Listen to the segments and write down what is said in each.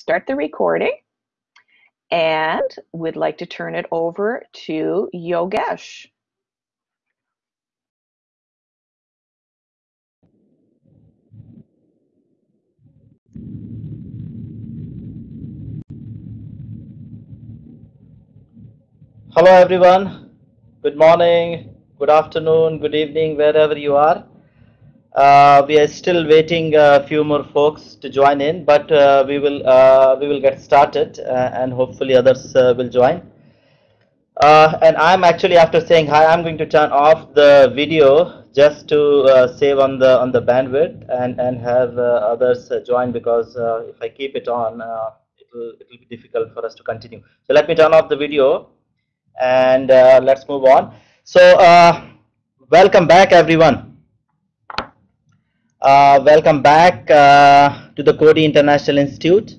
start the recording and we'd like to turn it over to Yogesh. Hello everyone. Good morning, good afternoon, good evening, wherever you are. Uh, we are still waiting a few more folks to join in, but uh, we will uh, we will get started, uh, and hopefully others uh, will join. Uh, and I'm actually after saying hi, I'm going to turn off the video just to save on the on the bandwidth and and have others join because if I keep it on, it will it will be difficult for us to continue. So let me turn off the video and let's move on. So welcome back everyone. Uh, welcome back uh, to the Coady International Institute.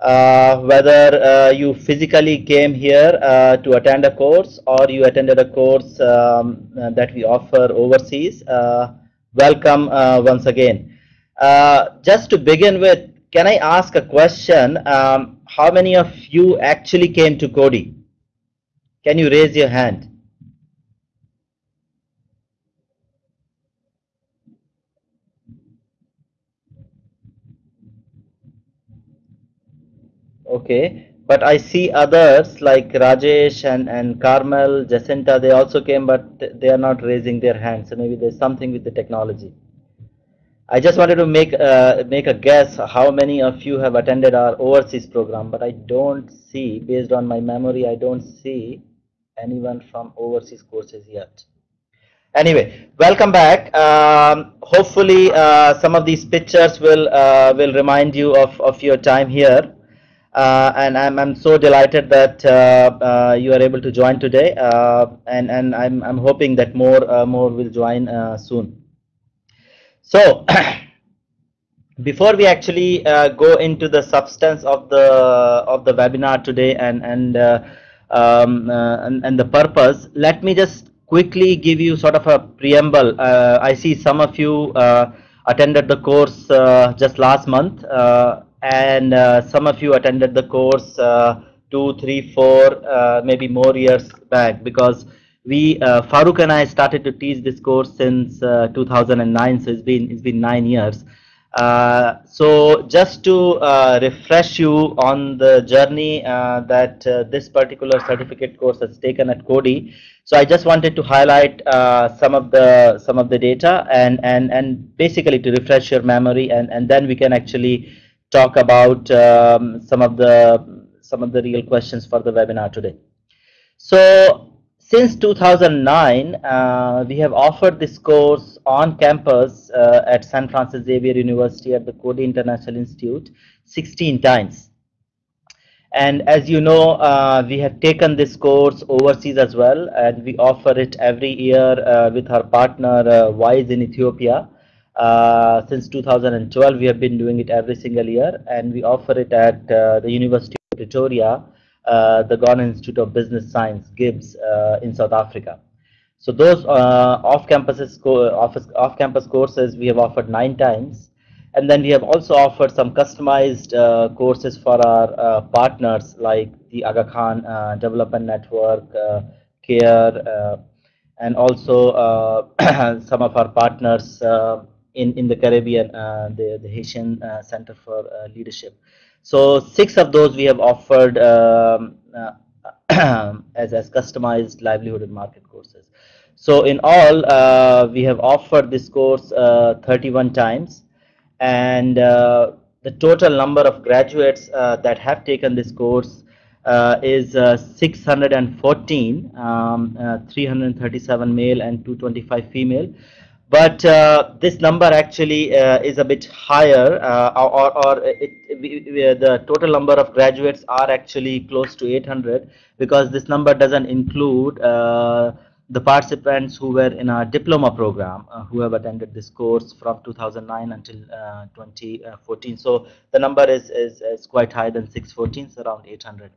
Uh, whether uh, you physically came here uh, to attend a course or you attended a course um, uh, that we offer overseas, welcome once again. just to begin with, can I ask a question? Um, how many of you actually came to Coady? Can you raise your hand? Okay, but I see others like Rajesh and, and Carmel, Jacinta, they also came, but they are not raising their hands. So maybe there's something with the technology. I just wanted to make uh, make a guess how many of you have attended our overseas program, but I don't see, based on my memory, I don't see anyone from overseas courses yet. Anyway, welcome back. Um, hopefully, uh, some of these pictures will uh, will remind you of, of your time here. Uh, and I'm, I'm so delighted that uh, uh, you are able to join today. And, and I'm, I'm hoping that more more will join soon. So before we actually uh, go into the substance of the of the webinar today and and, uh, um, uh, and and, the purpose let me just quickly give you sort of a preamble. I see some of you attended the course just last month and uh, some of you attended the course uh, two, three, four, uh, maybe more years back because we uh, Farooq and I started to teach this course since uh, 2009, so it's been it's been nine years. Uh, so just to refresh you on the journey that this particular certificate course has taken at Coady, so I just wanted to highlight some of the some of the data and and and basically to refresh your memory, and and then we can actually talk about um, some of the some of the real questions for the webinar today. So since 2009, uh, we have offered this course on campus uh, at St. Francis Xavier University at the Coady International Institute 16 times. And as you know, uh, we have taken this course overseas as well, and we offer it every year uh, with our partner uh, WISE in Ethiopia. Uh, since 2012, we have been doing it every single year, and we offer it at uh, the University of Pretoria, uh, the Gordon Institute of Business Science, GIBS uh, in South Africa. So those uh, off-campus off-campus courses we have offered nine times, and then we have also offered some customized courses for our partners like the Aga Khan Development Network, CARE, and also some of our partners in, in the Caribbean, uh, the, the Haitian uh, Center for uh, Leadership. So six of those we have offered um, as, as customized livelihood and market courses. So in all, uh, we have offered this course uh, 31 times, and uh, the total number of graduates that have taken this course is 614, um, 337 male and 225 female but uh, this number actually uh, is a bit higher uh, or, or it, the total number of graduates are actually close to 800 because this number doesn't include uh, the participants who were in our diploma program uh, who have attended this course from 2009 until uh, 2014 so the number is, is, is quite higher than 614 so around 800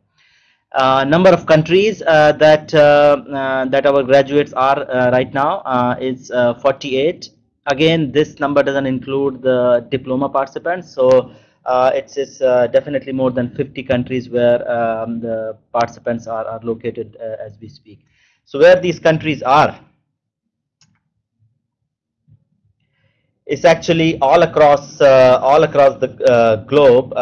uh, number of countries uh, that uh, uh that our graduates are uh, right now uh, is 48 again this number doesn't include the diploma participants so it's, it's definitely more than 50 countries where um, the participants are, are located as we speak. So where these countries are, it's actually all across all across the globe.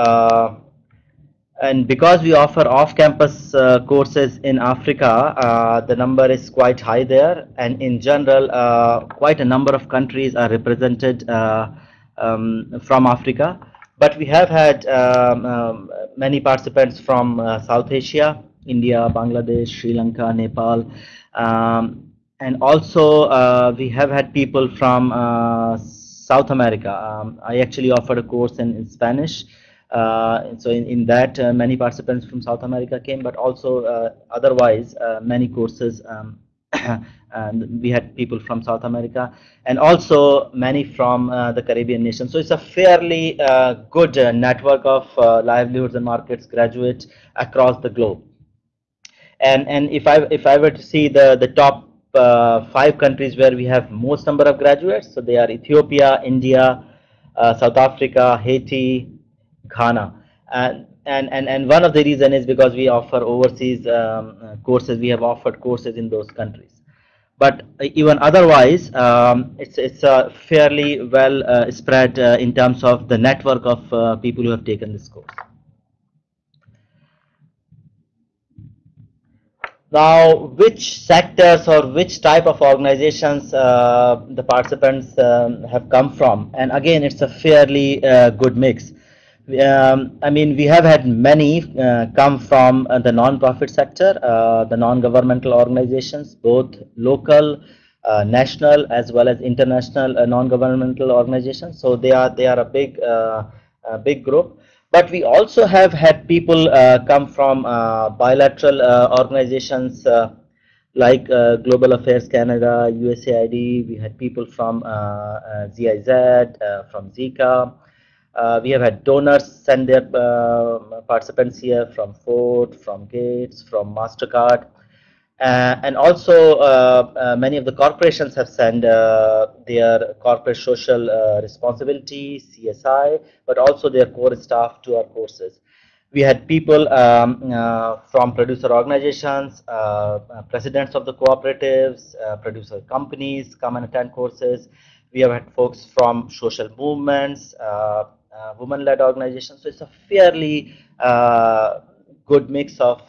Uh, and because we offer off-campus uh, courses in Africa, uh, the number is quite high there. And in general, uh, quite a number of countries are represented um, from Africa. But we have had um, um, many participants from South Asia, India, Bangladesh, Sri Lanka, Nepal. Um, and also, we have had people from South America. Um, I actually offered a course in, in Spanish. Uh, so in, in that, uh, many participants from South America came, but also uh, otherwise, uh, many courses, um, and we had people from South America, and also many from uh, the Caribbean nations. So it's a fairly uh, good network of livelihoods and markets graduates across the globe. And and if I if I were to see the the top five countries where we have most number of graduates. So they are Ethiopia, India, South Africa, Haiti, Ghana. And, and, and, and one of the reason is because we offer overseas um, uh, courses. We have offered courses in those countries. But even otherwise, um, it's, it's uh, fairly well uh, spread uh, in terms of the network of people who have taken this course. Now, which sectors or which type of organizations uh, the participants um, have come from? And again, it's a fairly uh, good mix. Um, I mean, we have had many uh, come from uh, the non-profit sector, uh, the non-governmental organizations, both local, uh, national, as well as international non-governmental organizations. So they are they are a big big group. But we also have had people uh, come from uh, bilateral uh, organizations like Global Affairs Canada, USAID. We had people from GIZ, from JICA. Uh, we have had donors send their uh, participants here from Ford, from Gates, from MasterCard. Uh, and also, uh, uh, many of the corporations have sent uh, their corporate social responsibility, CSI, but also their core staff to our courses. We had people um, from producer organizations, presidents of the cooperatives, producer companies come and attend courses. We have had folks from social movements, women-led organizations. So it's a fairly good mix of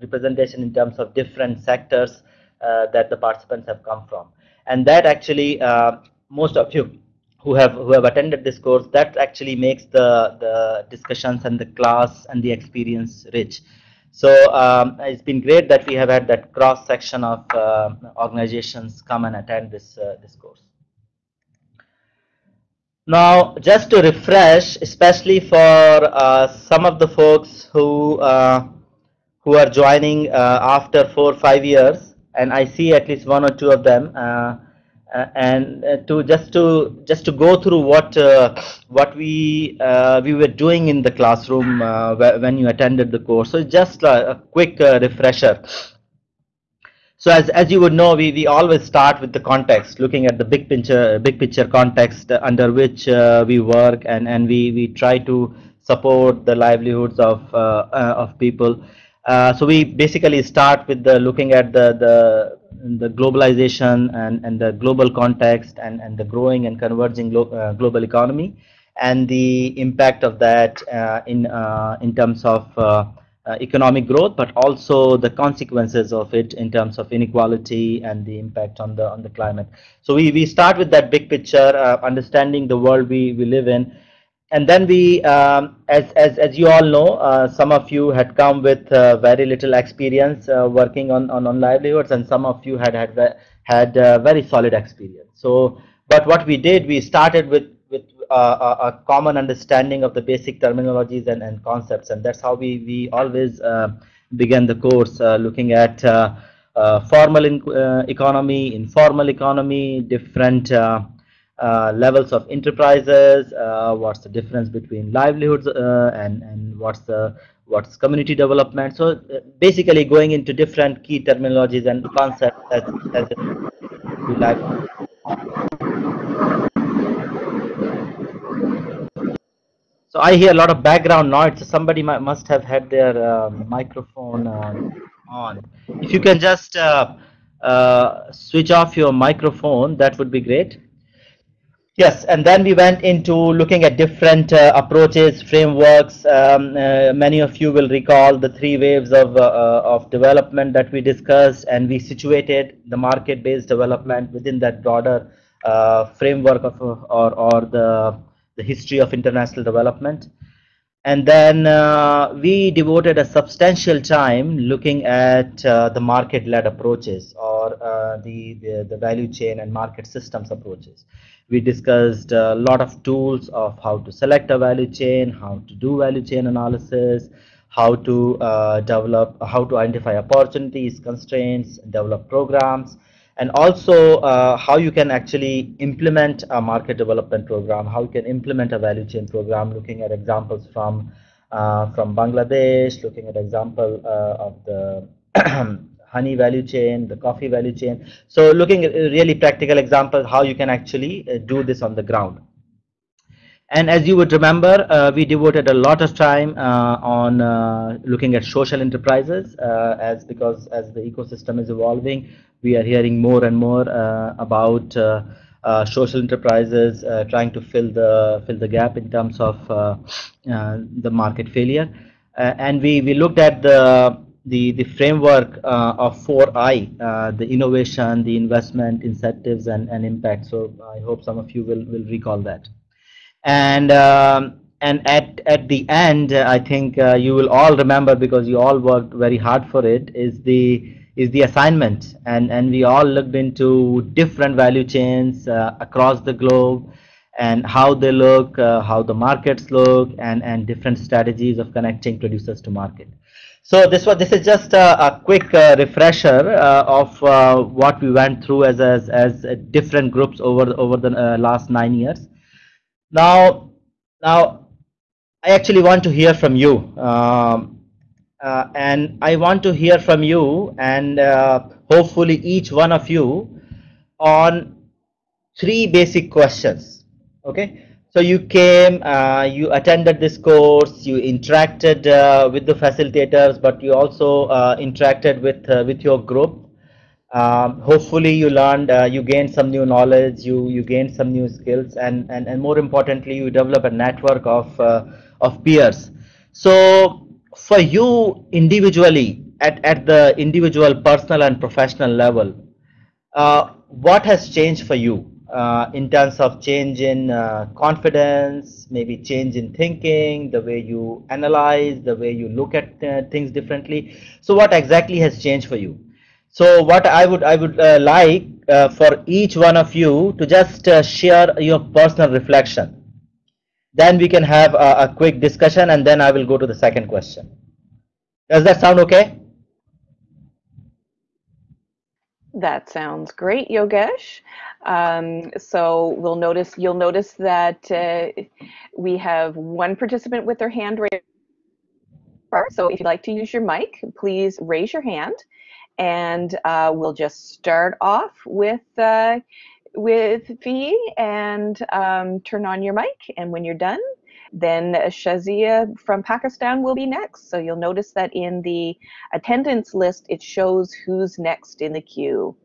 representation in terms of different sectors uh, that the participants have come from. And that actually, uh, most of you who have who have attended this course, that actually makes the, the discussions and the class and the experience rich. So um, it's been great that we have had that cross section of uh, organizations come and attend this uh, this course. Now, just to refresh, especially for uh, some of the folks who uh, who are joining uh, after four or five years, and I see at least one or two of them. Uh, uh, and to just to just to go through what what we we were doing in the classroom when you attended the course. So just a quick refresher. So as, as you would know, we, we always start with the context, looking at the big picture, big picture context under which uh, we work, and, and we, we try to support the livelihoods of uh, uh, of people. Uh, so we basically start with the looking at the the, the globalization and, and the global context and, and the growing and converging glo uh, global economy and the impact of that uh, in in terms of uh, economic growth, but also the consequences of it in terms of inequality and the impact on the on the climate. So we, we start with that big picture, understanding the world we, we live in, and then we, um, as, as, as you all know, uh, some of you had come with uh, very little experience uh, working on, on, on livelihoods and some of you had had, had uh, very solid experience. So, but what we did, we started with, uh, a, a, common understanding of the basic terminologies and, and concepts and that's how we, we always uh, began the course looking at formal in, economy, informal economy, different uh, levels of enterprises, uh, what's the difference between livelihoods uh, and, and what's the what's community development. So uh, basically going into different key terminologies and concepts as, as you like. So I hear a lot of background noise. Somebody must have had their uh, microphone uh, on. If you can just uh, uh, switch off your microphone, that would be great. Yes, and then we went into looking at different uh, approaches, frameworks. Um, uh, many of you will recall the three waves of, of development that we discussed, and we situated the market-based development within that broader framework of or, or the the history of international development. And then uh, we devoted a substantial time looking at uh, the market-led approaches or uh, the, the, the value chain and market systems approaches. We discussed a lot of tools of how to select a value chain, how to do value chain analysis, how to uh, develop, how to identify opportunities, constraints, develop programs, and also uh, how you can actually implement a market development program, how you can implement a value chain program, looking at examples from uh, from Bangladesh, looking at example uh, of the honey value chain, the coffee value chain. So looking at really practical examples how you can actually uh, do this on the ground. And as you would remember, uh, we devoted a lot of time uh, on uh, looking at social enterprises uh, as because as the ecosystem is evolving, we are hearing more and more uh, about uh, social enterprises trying to fill the fill the gap in terms of the market failure. and we, we looked at the the, the framework of 4I, the innovation, the investment, incentives, and, and impact. So I hope some of you will, will recall that and um, and at at the end i think uh, you will all remember because you all worked very hard for it is the is the assignment. And and we all looked into different value chains uh, across the globe and how they look uh, how the markets look and and different strategies of connecting producers to market. So this was this is just a, a quick uh, refresher uh, of uh, what we went through as as, as different groups over over the last nine years. Now, now, I actually want to hear from you, um, uh, and I want to hear from you, and uh, hopefully each one of you on three basic questions. Okay, so you came, uh, you attended this course, you interacted uh, with the facilitators, but you also uh, interacted with uh, with your group um, hopefully you learned you gained some new knowledge you you gained some new skills and and, and more importantly you develop a network of of peers so for you individually at, at the individual personal and professional level uh, what has changed for you uh, in terms of change in uh, confidence maybe change in thinking the way you analyze the way you look at uh, things differently so what exactly has changed for you so what I would I would uh, like uh, for each one of you to just share your personal reflection. Then we can have a, a, quick discussion and then I will go to the second question. Does that sound okay? That sounds great, Yogesh. Um, so we'll notice you'll notice that uh, we have one participant with their hand raised. So if you'd like to use your mic, please raise your hand and uh, we'll just start off with uh, with Faye and um, turn on your mic. And when you're done, then Shazia from Pakistan will be next. So you'll notice that in the attendance list, it shows who's next in the queue.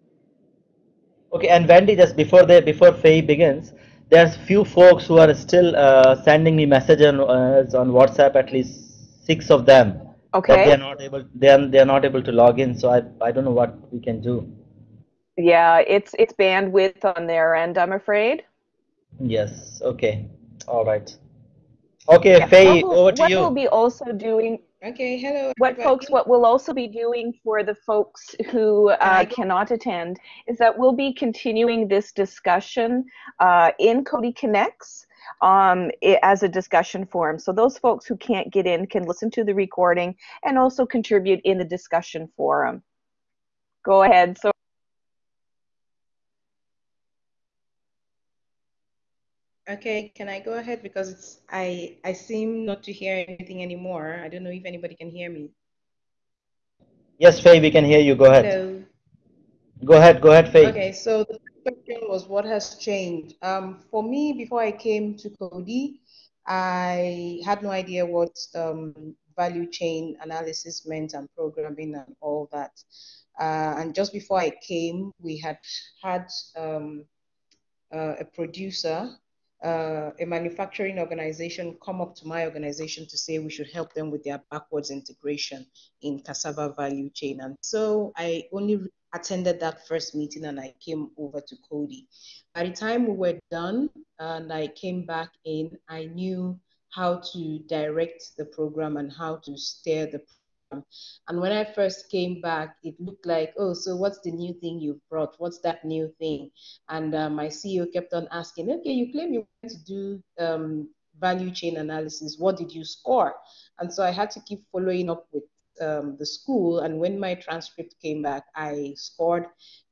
Okay, and Wendy, just before the before Faye begins, there's few folks who are still uh, sending me messages on, uh, on WhatsApp. At least six of them Okay. they're not able they're they're not able to log in, so I I don't know what we can do. Yeah, it's it's bandwidth on their end, I'm afraid. Yes. Okay. All right. Okay, yeah. Faye, will, over to what you. What we'll be also doing. Okay. Hello. What everybody. folks? What we'll also be doing for the folks who uh, cannot attend is that we'll be continuing this discussion uh, in Coady Connects um, it, as a discussion forum. So those folks who can't get in can listen to the recording and also contribute in the discussion forum. Go ahead. So. Okay, can I go ahead because it's I I seem not to hear anything anymore. I don't know if anybody can hear me. Yes, Faye, we can hear you. Go ahead. Hello. Go ahead. Go ahead, Faye. Okay, so the question was what has changed. Um, for me, before I came to Coady, I had no idea what um, value chain analysis meant and programming and all that. Uh, and just before I came, we had had um, uh, a producer uh, a manufacturing organization come up to my organization to say we should help them with their backwards integration in cassava value chain. And so I only attended that first meeting and I came over to Coady. By the time we were done and I came back in, I knew how to direct the program and how to steer the and when I first came back, it looked like, oh, so what's the new thing you've brought? What's that new thing? And uh, my CEO kept on asking, okay, you claim you want to do um, value chain analysis. What did you score? And so I had to keep following up with um, the school. And when my transcript came back, I scored.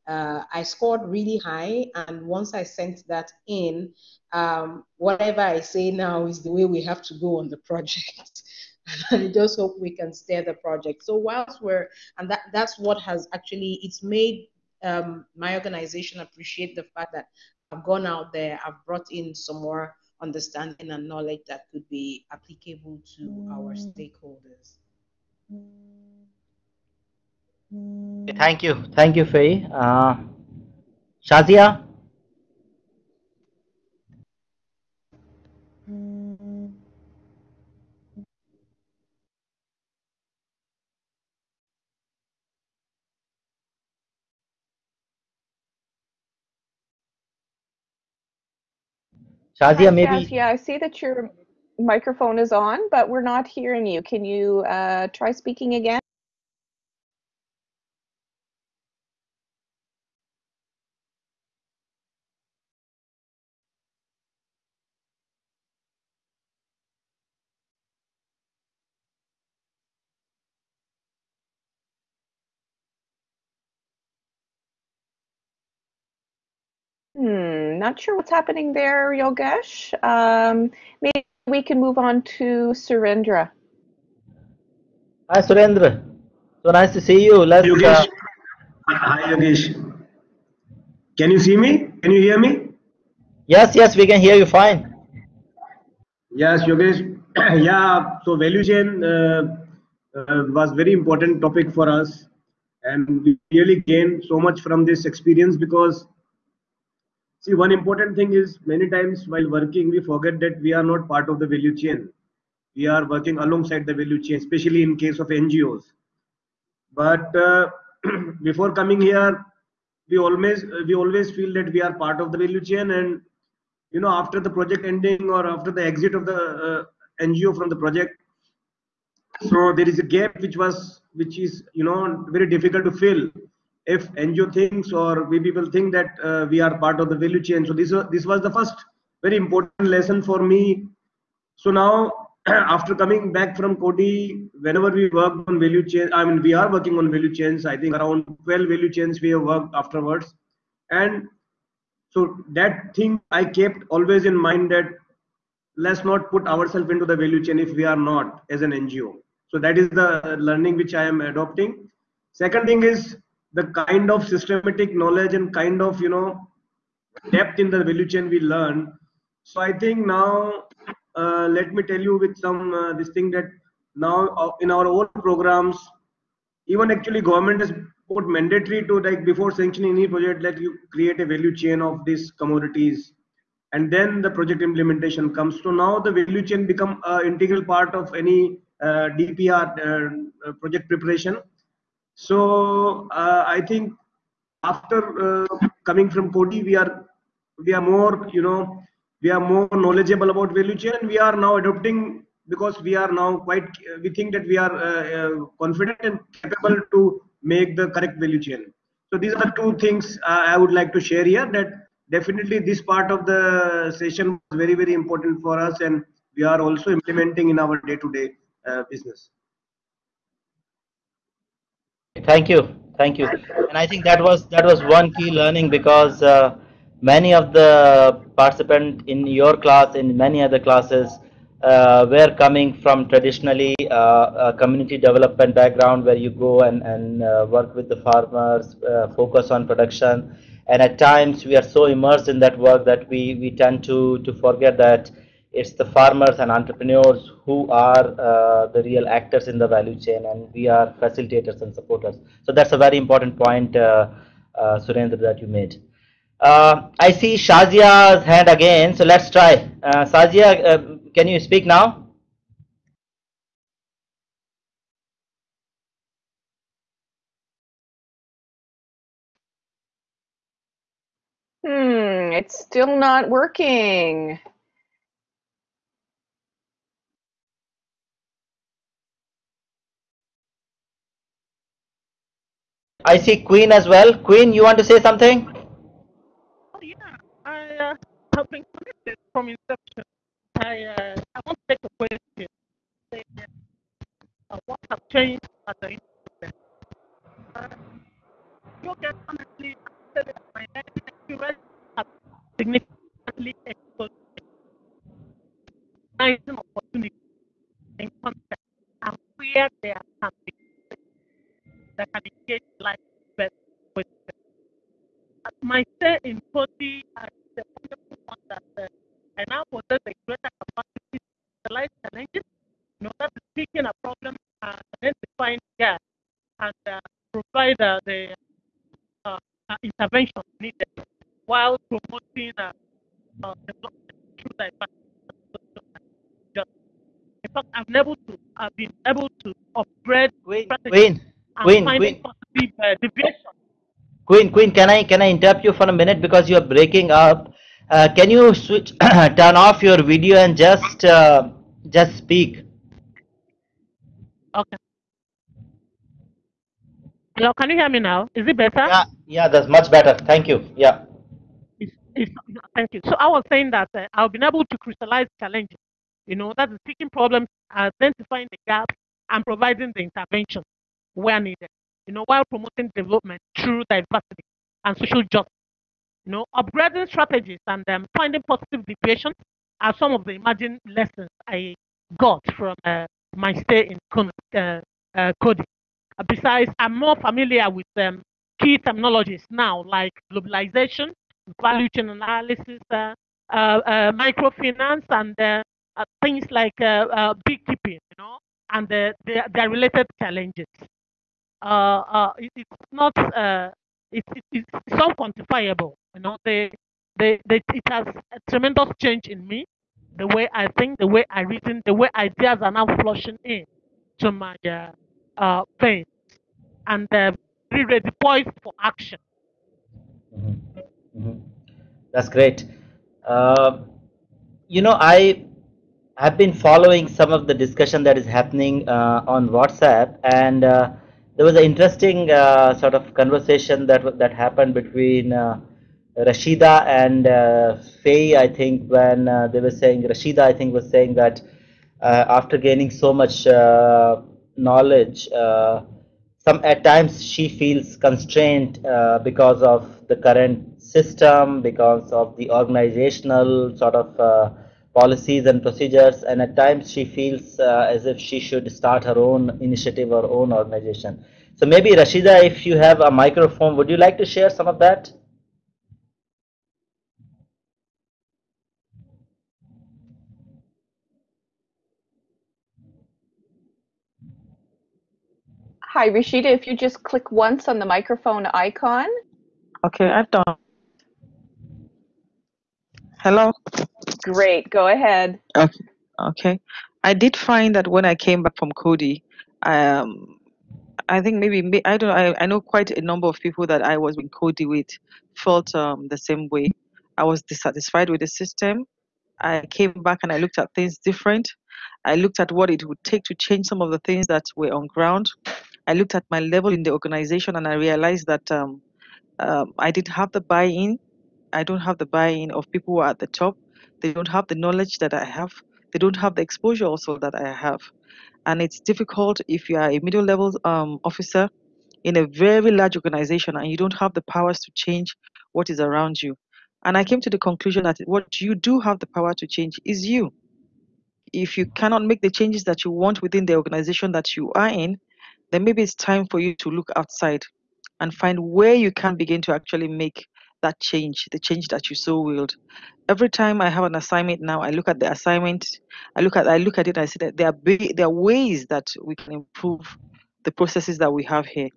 Uh, I scored really high, and once I sent that in, um, whatever I say now is the way we have to go on the project. and I just hope we can steer the project. So whilst we're, and that, that's what has actually, it's made um, my organization appreciate the fact that I've gone out there, I've brought in some more understanding and knowledge that could be applicable to mm. our stakeholders. Thank you. Thank you, Faye. Uh, Shazia? Shazia, maybe. Yeah, I see that your microphone is on, but we're not hearing you. Can you uh, try speaking again? Hmm, not sure what's happening there, Yogesh. Um, maybe we can move on to Surendra. Hi, Surendra. So nice to see you. Let's. Yogesh. Uh... Hi, Yogesh. Can you see me? Can you hear me? Yes, yes, we can hear you fine. Yes, Yogesh. yeah, so value chain uh, uh, was very important topic for us, and we really gained so much from this experience because See, one important thing is many times while working, we forget that we are not part of the value chain. We are working alongside the value chain, especially in case of NGOs. But uh, before coming here, we always we always feel that we are part of the value chain, and you know after the project ending or after the exit of the uh, NGO from the project, so there is a gap which was which is you know very difficult to fill if NGO thinks or we people think that uh, we are part of the value chain. So this was, this was the first very important lesson for me. So now after coming back from Coady, whenever we work on value chain, I mean we are working on value chains. I think around 12 value chains we have worked afterwards, and so that thing I kept always in mind that let's not put ourselves into the value chain if we are not as an NGO. So that is the learning which I am adopting. Second thing is the kind of systematic knowledge and kind of you know depth in the value chain we learn. So i think now uh, let me tell you with some uh, this thing that now uh, in our own programs even actually government has put mandatory to like before sanctioning any project let you create a value chain of these commodities and then the project implementation comes. So now the value chain become an integral part of any uh, dpr uh, project preparation so uh, I think after uh, coming from Coady, we are we are more you know we are more knowledgeable about value chain, and we are now adopting because we are now quite we think that we are uh, confident and capable to make the correct value chain. So these are the two things I would like to share here. That definitely this part of the session was very very important for us, and we are also implementing in our day-to-day -day, business. Thank you, thank you. And I think that was that was one key learning because uh, many of the participants in your class, in many other classes, uh, were coming from traditionally uh, community development background where you go and, and uh, work with the farmers, uh, focus on production. And at times we are so immersed in that work that we, we tend to, to forget that it's the farmers and entrepreneurs who are uh, the real actors in the value chain, and we are facilitators and supporters. So that's a very important point, uh, uh, Surendra, that you made. Uh, I see Shazia's hand again, so let's try. Uh, Shazia, uh, can you speak now? Hmm, it's still not working. I see Queen as well. Queen, you want to say something? Oh, yeah, I uh, have been connected from inception. I uh, I want to take a question. Say, uh, what have changed at the internet? Uh, you can honestly say that my experience has significantly exposed an opportunity in context and where there can be that can engage life best with them. My stay in Coady, I the wonderful one that uh, I now possess a greater capacity to realize challenges in order to speaking a problem and identifying gaps and uh, provide uh, the uh, uh, intervention needed while promoting uh, uh, development through diversity. In fact, I've been able to, I've been able to upgrade Queen, strategies Queen, Queen, uh, deviation. Queen, Queen. Can I can I interrupt you for a minute because you are breaking up? Uh, can you switch, turn off your video and just uh, just speak? Okay. Hello, can you hear me now? Is it better? Yeah, yeah, that's much better. Thank you. Yeah. It's, it's, thank you. So I was saying that uh, I've been able to crystallize challenges. You know, that's seeking problems, identifying the gaps, and providing the intervention where needed. You know, while promoting development through diversity and social justice. You know, upgrading strategies and um, finding positive deviations are some of the emerging lessons I got from uh, my stay in Kon- uh, uh, Coady. Uh, besides, I'm more familiar with um, key terminologies now, like globalization, value chain analysis, uh, microfinance, and things like beekeeping, you know, and their, their related challenges. Uh, uh, it, it's not, uh, it, it, it's unquantifiable, you know, they, they, they, it has a tremendous change in me, the way I think, the way I reason, the way ideas are now flushing in to my uh, uh, and uh, very ready, poised for action. Mhm, mhm. That's great. Uh, you know, I have been following some of the discussion that is happening on WhatsApp, and there was an interesting uh, sort of conversation that that happened between uh, Rashida and uh, Faye. I think when uh, they were saying Rashida, I think was saying that uh, after gaining so much uh, knowledge, some at times she feels constrained because of the current system, because of the organizational sort of policies and procedures, and at times she feels uh, as if she should start her own initiative or own organization. So maybe Rashida, if you have a microphone, would you like to share some of that? Hi, Rashida, if you just click once on the microphone icon. Okay, I've done. Hello. Great, go ahead. Okay. Okay. I did find that when I came back from Coady, um, I think maybe I don't. I, I know quite a number of people that I was in Coady with felt um, the same way. I was dissatisfied with the system. I came back and I looked at things different. I looked at what it would take to change some of the things that were on ground. I looked at my level in the organization and I realized that um, um, I didn't have the buy-in. I don't have the buy-in of people who are at the top. They don't have the knowledge that I have. They don't have the exposure also that I have. And it's difficult if you are a middle level um, officer in a very large organization and you don't have the powers to change what is around you. And I came to the conclusion that what you do have the power to change is you. If you cannot make the changes that you want within the organization that you are in, then maybe it's time for you to look outside and find where you can begin to actually make that change, the change that you so willed. Every time I have an assignment now, I look at the assignment, I look at I look at it, I see that there are there are ways that we can improve the processes that we have here.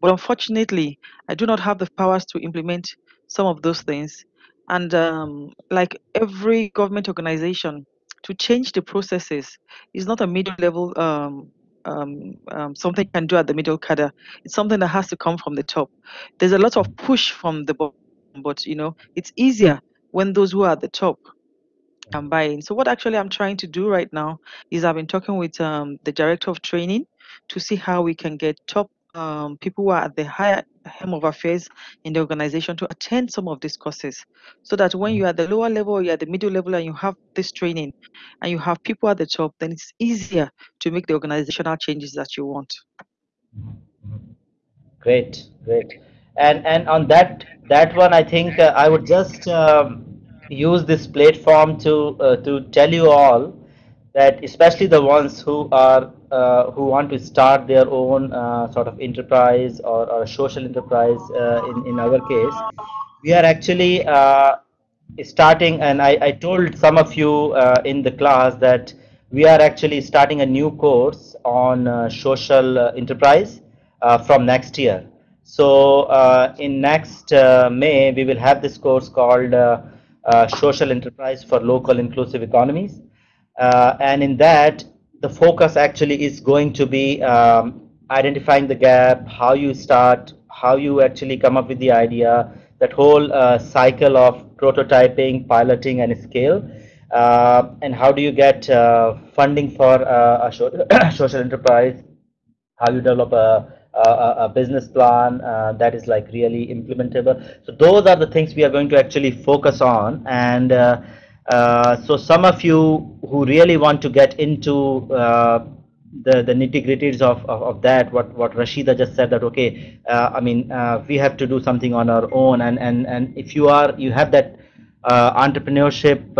But unfortunately, I do not have the powers to implement some of those things. And um, like every government organization, to change the processes is not a middle level um, um, um, something can do at the middle cadre. It's something that has to come from the top. There's a lot of push from the bottom, but you know it's easier when those who are at the top can buy in. So what actually I'm trying to do right now is I've been talking with um, the director of training to see how we can get top um, people who are at the higher hem of affairs in the organization to attend some of these courses. So that when you're at the lower level you're at the middle level and you have this training and you have people at the top then it's easier to make the organizational changes that you want. Great great and and on that that one i think uh, i would just um, use this platform to uh, to tell you all that especially the ones who are uh, who want to start their own uh, sort of enterprise or, or social enterprise uh, in, in our case we are actually uh, starting and I, I told some of you in the class that we are actually starting a new course on social enterprise from next year so in next May we will have this course called social enterprise for local inclusive economies. Uh, and in that the focus actually is going to be um, identifying the gap how you start how you actually come up with the idea that whole uh, cycle of prototyping piloting and scale. Uh, and how do you get uh, funding for uh, a social enterprise? How you develop a, a, a business plan uh, that is like really implementable. So those are the things we are going to actually focus on. And uh, so some of you who really want to get into uh, the the nitty gritties of, of, of, that what what Rashida just said that okay uh, I mean uh, we have to do something on our own. And and and if you are you have that uh, entrepreneurship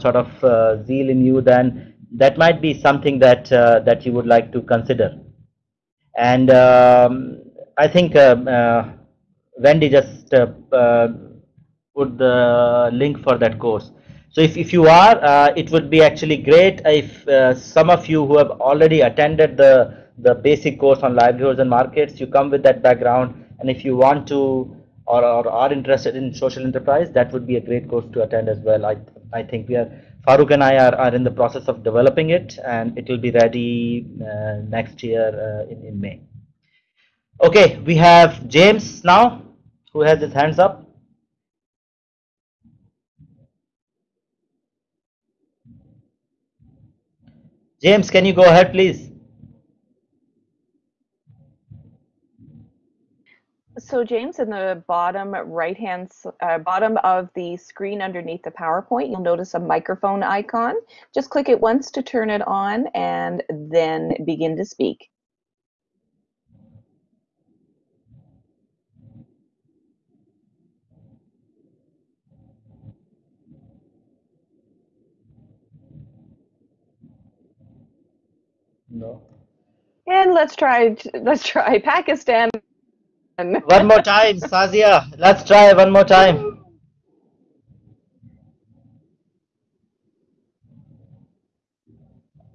sort of zeal in you then that might be something that that you would like to consider and um, I think Wendy just put the link for that course so if, if you are, uh, it would be actually great if uh, some of you who have already attended the, the basic course on livelihoods and markets, you come with that background. And if you want to or, or are interested in social enterprise, that would be a great course to attend as well. I, I think we are, Farooq and I are, are in the process of developing it and it will be ready uh, next year uh, in, in May. Okay, we have James now who has his hands up. James, can you go ahead, please? So James, in the bottom right hand, uh, bottom of the screen underneath the PowerPoint, you'll notice a microphone icon. Just click it once to turn it on and then begin to speak. No. And let's try let's try Pakistan. One more time, Shazia. Let's try one more time.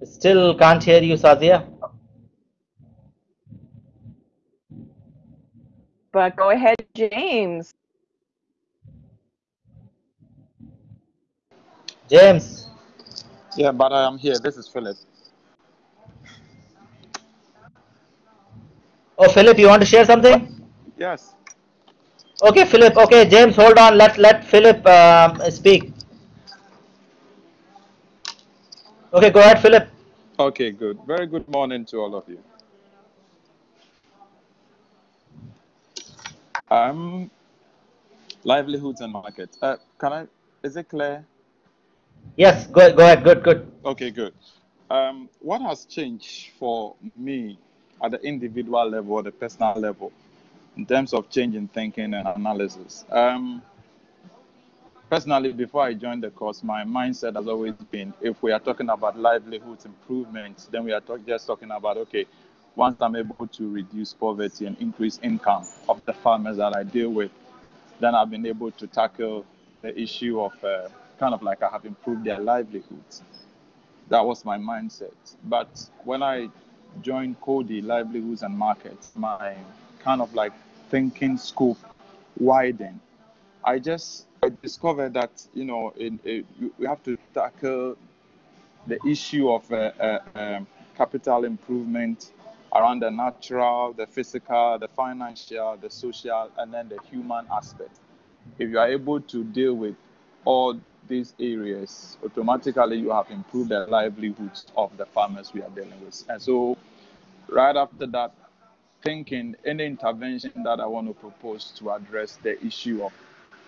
Still can't hear you, Shazia. But go ahead, James. James. Yeah, but I am here. This is Philip. Oh, Philip, you want to share something? Yes. Okay, Philip. Okay, James, hold on. Let let Philip uh, speak. Okay, go ahead, Philip. Okay, good. Very good morning to all of you. Um, livelihoods and markets. Uh, can I? Is it clear? Yes. Go go ahead. Good. Good. Okay. Good. Um, what has changed for me at the individual level or the personal level in terms of changing thinking and analysis. Um, personally, before I joined the course, my mindset has always been if we are talking about livelihoods improvements, then we are talk, just talking about okay, once I'm able to reduce poverty and increase income of the farmers that I deal with, then I've been able to tackle the issue of uh, kind of like I have improved their livelihoods. That was my mindset. But when I joined Coady Livelihoods and Markets, my kind of like thinking scope widened. I just I discovered that you know in, in, we have to tackle the issue of uh, uh, um, capital improvement around the natural, the physical, the financial, the social, and then the human aspect. If you are able to deal with all these areas, automatically you have improved the livelihoods of the farmers we are dealing with. And so, right after that, thinking any intervention that I want to propose to address the issue of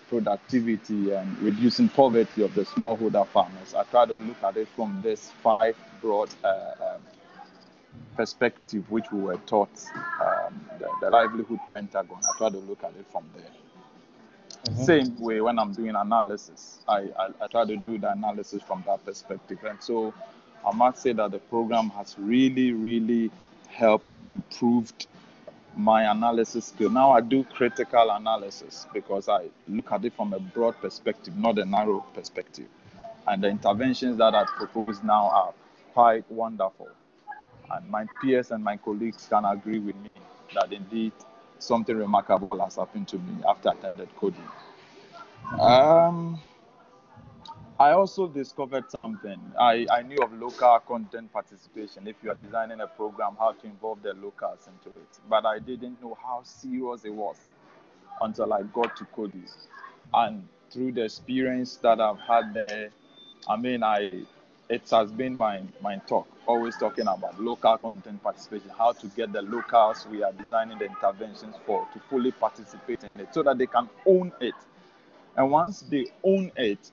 productivity and reducing poverty of the smallholder farmers, I try to look at it from this five broad uh, um, perspective which we were taught, um, the, the, livelihood pentagon. I try to look at it from there. Mm-hmm. Same way when I'm doing analysis, I, I, I, try to do the analysis from that perspective. And so I must say that the program has really, really helped improved my analysis skill. Now I do critical analysis because I look at it from a broad perspective, not a narrow perspective. And the interventions that I propose now are quite wonderful. And my peers and my colleagues can agree with me that indeed something remarkable has happened to me after I attended Coady. Um, I also discovered something. I, I knew of local content participation. If you are designing a program, how to involve the locals into it. But I didn't know how serious it was until I got to Coady. And through the experience that I've had there, I mean, I it has been my, my talk, always talking about local content participation, how to get the locals we are designing the interventions for to fully participate in it so that they can own it. And once they own it,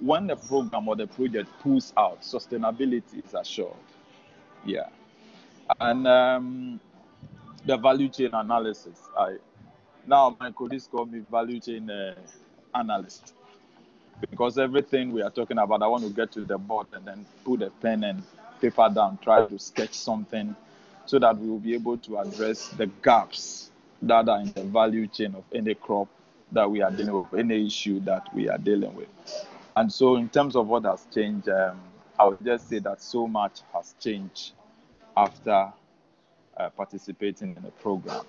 when the program or the project pulls out, sustainability is assured. Yeah. And um, the value chain analysis. I now my colleagues call me value chain uh, analyst because everything we are talking about, I want to get to the board and then put a pen and paper down, try to sketch something so that we will be able to address the gaps that are in the value chain of any crop that we are dealing with, any issue that we are dealing with. And so, in terms of what has changed, um, I would just say that so much has changed after uh, participating in the program.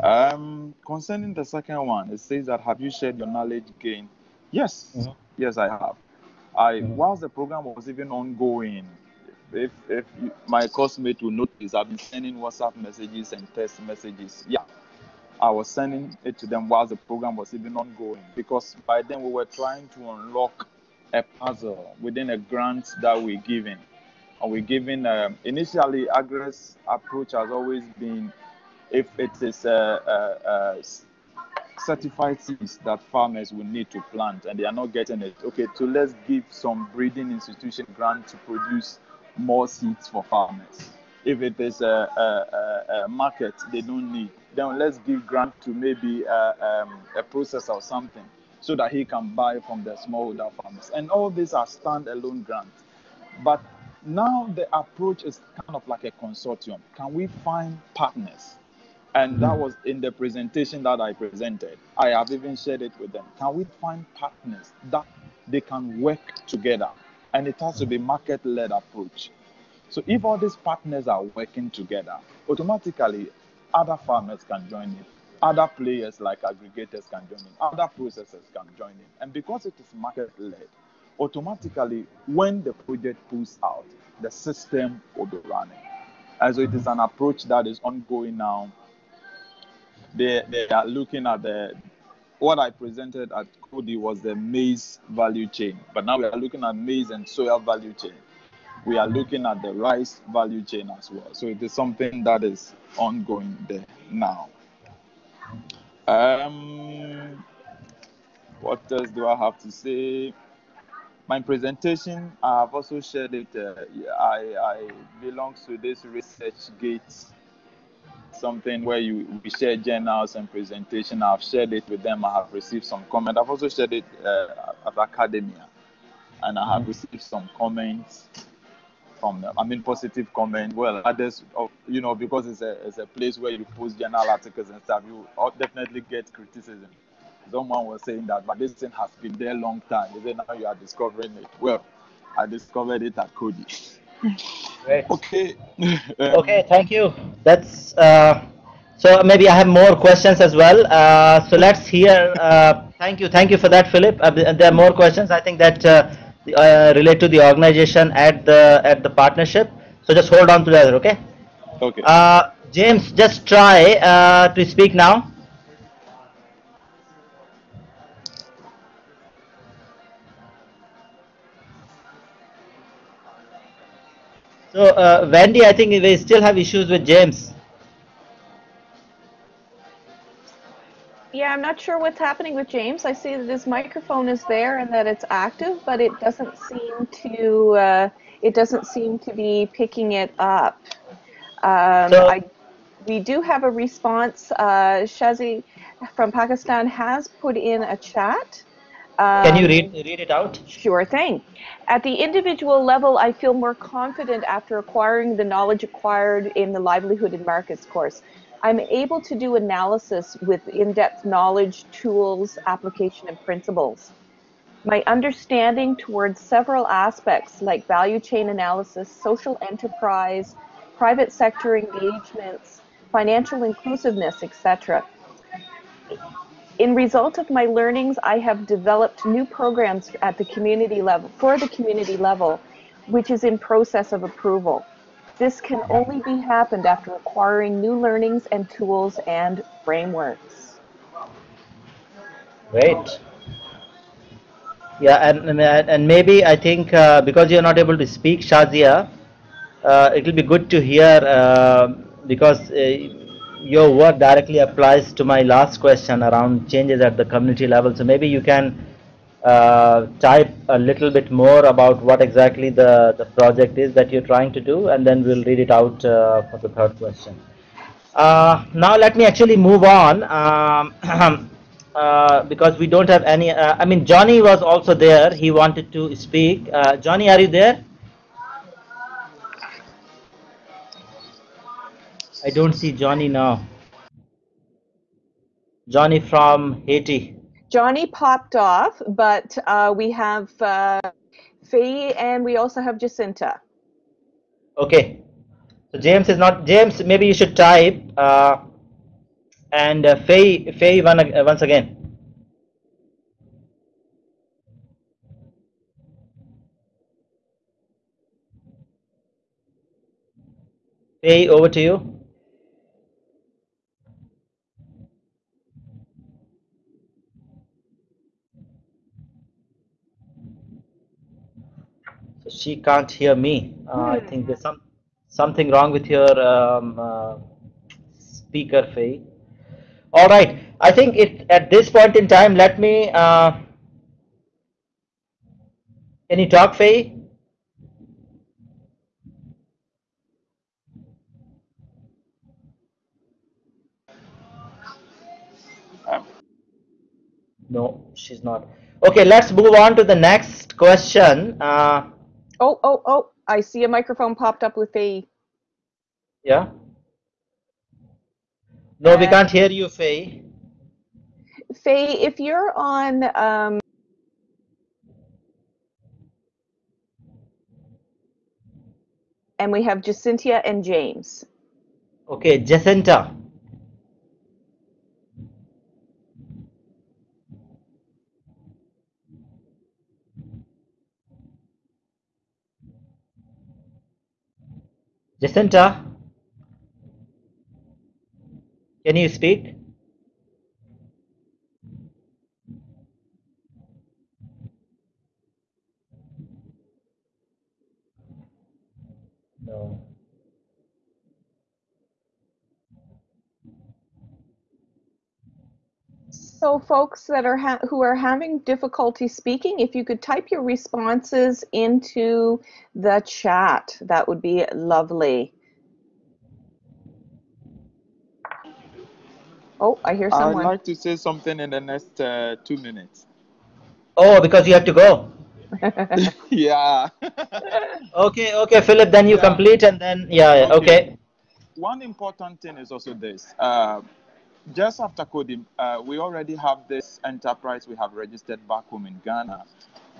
Um, concerning the second one, it says that have you shared your knowledge gain Yes, mm-hmm. yes, I have. I mm-hmm. whilst the program was even ongoing, if if my classmate will notice, I've been sending WhatsApp messages and text messages. Yeah, I was sending it to them whilst the program was even ongoing because by then we were trying to unlock a puzzle within a grant that we're giving. And we're giving um, initially, AGRA's approach has always been if it is a, a, a certified seeds that farmers will need to plant and they are not getting it. Okay, so let's give some breeding institution grant to produce more seeds for farmers. If it is a, a, a market they don't need, then let's give grant to maybe a, um, a processor or something so that he can buy from the smallholder farmers. And all these are standalone grants. But now the approach is kind of like a consortium. Can we find partners and that mm. was in the presentation that I presented. I have even shared it with them. Can we find partners that they can work together? And it has to be market led approach. So if all these partners are working together, automatically other farmers can join in. Other players like aggregators can join in. Other processors can join in. And because it is market led, automatically when the project pulls out, the system will be running. And so it is an approach that is ongoing now they they are looking at the what I presented at Coady was the maize value chain, but now we are looking at maize and soya value chain. We are looking at the rice value chain as well. So it is something that is ongoing there now. Um, what else do I have to say? My presentation, I have also shared it. Uh, I, I belong to this research gate something where you we share journals and presentation. I've shared it with them. I have received some comment. I've also shared it uh, at academia, and I have mm-hmm. received some comments from them. I mean, positive comment. Well, others, you know, because it's a it's a place where you post journal articles and stuff. You definitely get criticism. someone was saying that, but this thing has been there a long time. They say now you are discovering it. Well, I discovered it at Coady. Great. Okay. Okay, thank you. That's uh, so maybe I have more questions as well. Uh, so let's hear. Uh, thank you, thank you for that, Philip. Uh, there are more questions. I think that uh, relate to the organization at the at the partnership. So just hold on to that, okay? Okay. Uh, James, just try uh, to speak now. So uh, Wendy, I think we still have issues with James. Yeah, I'm not sure what's happening with James. I see that his microphone is there and that it's active, but it doesn't seem to uh, it doesn't seem to be picking it up. Um, So- I, we do have a response. Uh, Shazia from Pakistan has put in a chat. Can you Um, read read it out? Sure thing. At the individual level, I feel more confident after acquiring the knowledge acquired in the Livelihood and Markets course. I'm able to do analysis with in depth knowledge, tools, application, and principles. My understanding towards several aspects like value chain analysis, social enterprise, private sector engagements, financial inclusiveness, etc. In result of my learnings, I have developed new programs at the community level, for the community level, which is in process of approval. This can only be happened after acquiring new learnings and tools and frameworks. Great. Yeah, and and, maybe I think uh, because you're not able to speak Shazia, uh, it will be good to hear uh, because uh, your work directly applies to my last question around changes at the community level. So maybe you can uh, type a little bit more about what exactly the, the project is that you're trying to do, and then we'll read it out uh, for the third question. Uh, now let me actually move on um, uh, because we don't have any. Uh, I mean, Johnny was also there. He wanted to speak. Uh, Johnny, are you there? I don't see Johnny now. Johnny from Haiti. Johnny popped off, but uh, we have uh, Faye and we also have Jacinta. Okay. So James is not James. Maybe you should type uh, and uh, Faye Faye one, uh, once again. Faye, over to you. So she can't hear me. Uh, I think there's some something wrong with your um, uh, speaker, Faye. All right. I think it at this point in time. Let me. Uh, can you talk, Faye? No, she's not. Okay, let's move on to the next question. Uh, Oh, oh, oh, I see a microphone popped up with Faye. yeah. No, we Uh, can't hear you, Faye. Faye, if you're on, um, and we have Jacinta and James. Okay, Jacinta. Jacinta, can you speak? No. So folks that are ha- who are having difficulty speaking, if you could type your responses into the chat, that would be lovely. Oh, I hear someone. I'd like to say something in the next uh, two minutes. Oh, because you have to go. yeah. Okay, okay, Philip, then you Yeah. complete and then, yeah, yeah, Okay. okay. One important thing is also this. Uh, just after Coady, uh, we already have this enterprise we have registered back home in Ghana.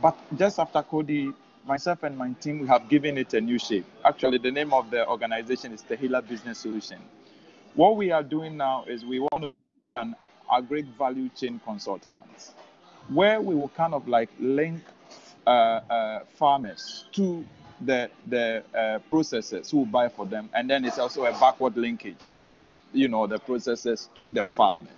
But just after Coady, myself and my team, we have given it a new shape. Actually, the name of the organization is Tehillah Business Solution. What we are doing now is we want to an agri value chain consultants, where we will kind of like link uh, uh, farmers to the the uh, processors who buy for them, and then it's also a backward linkage. You know, the processors, the farmers.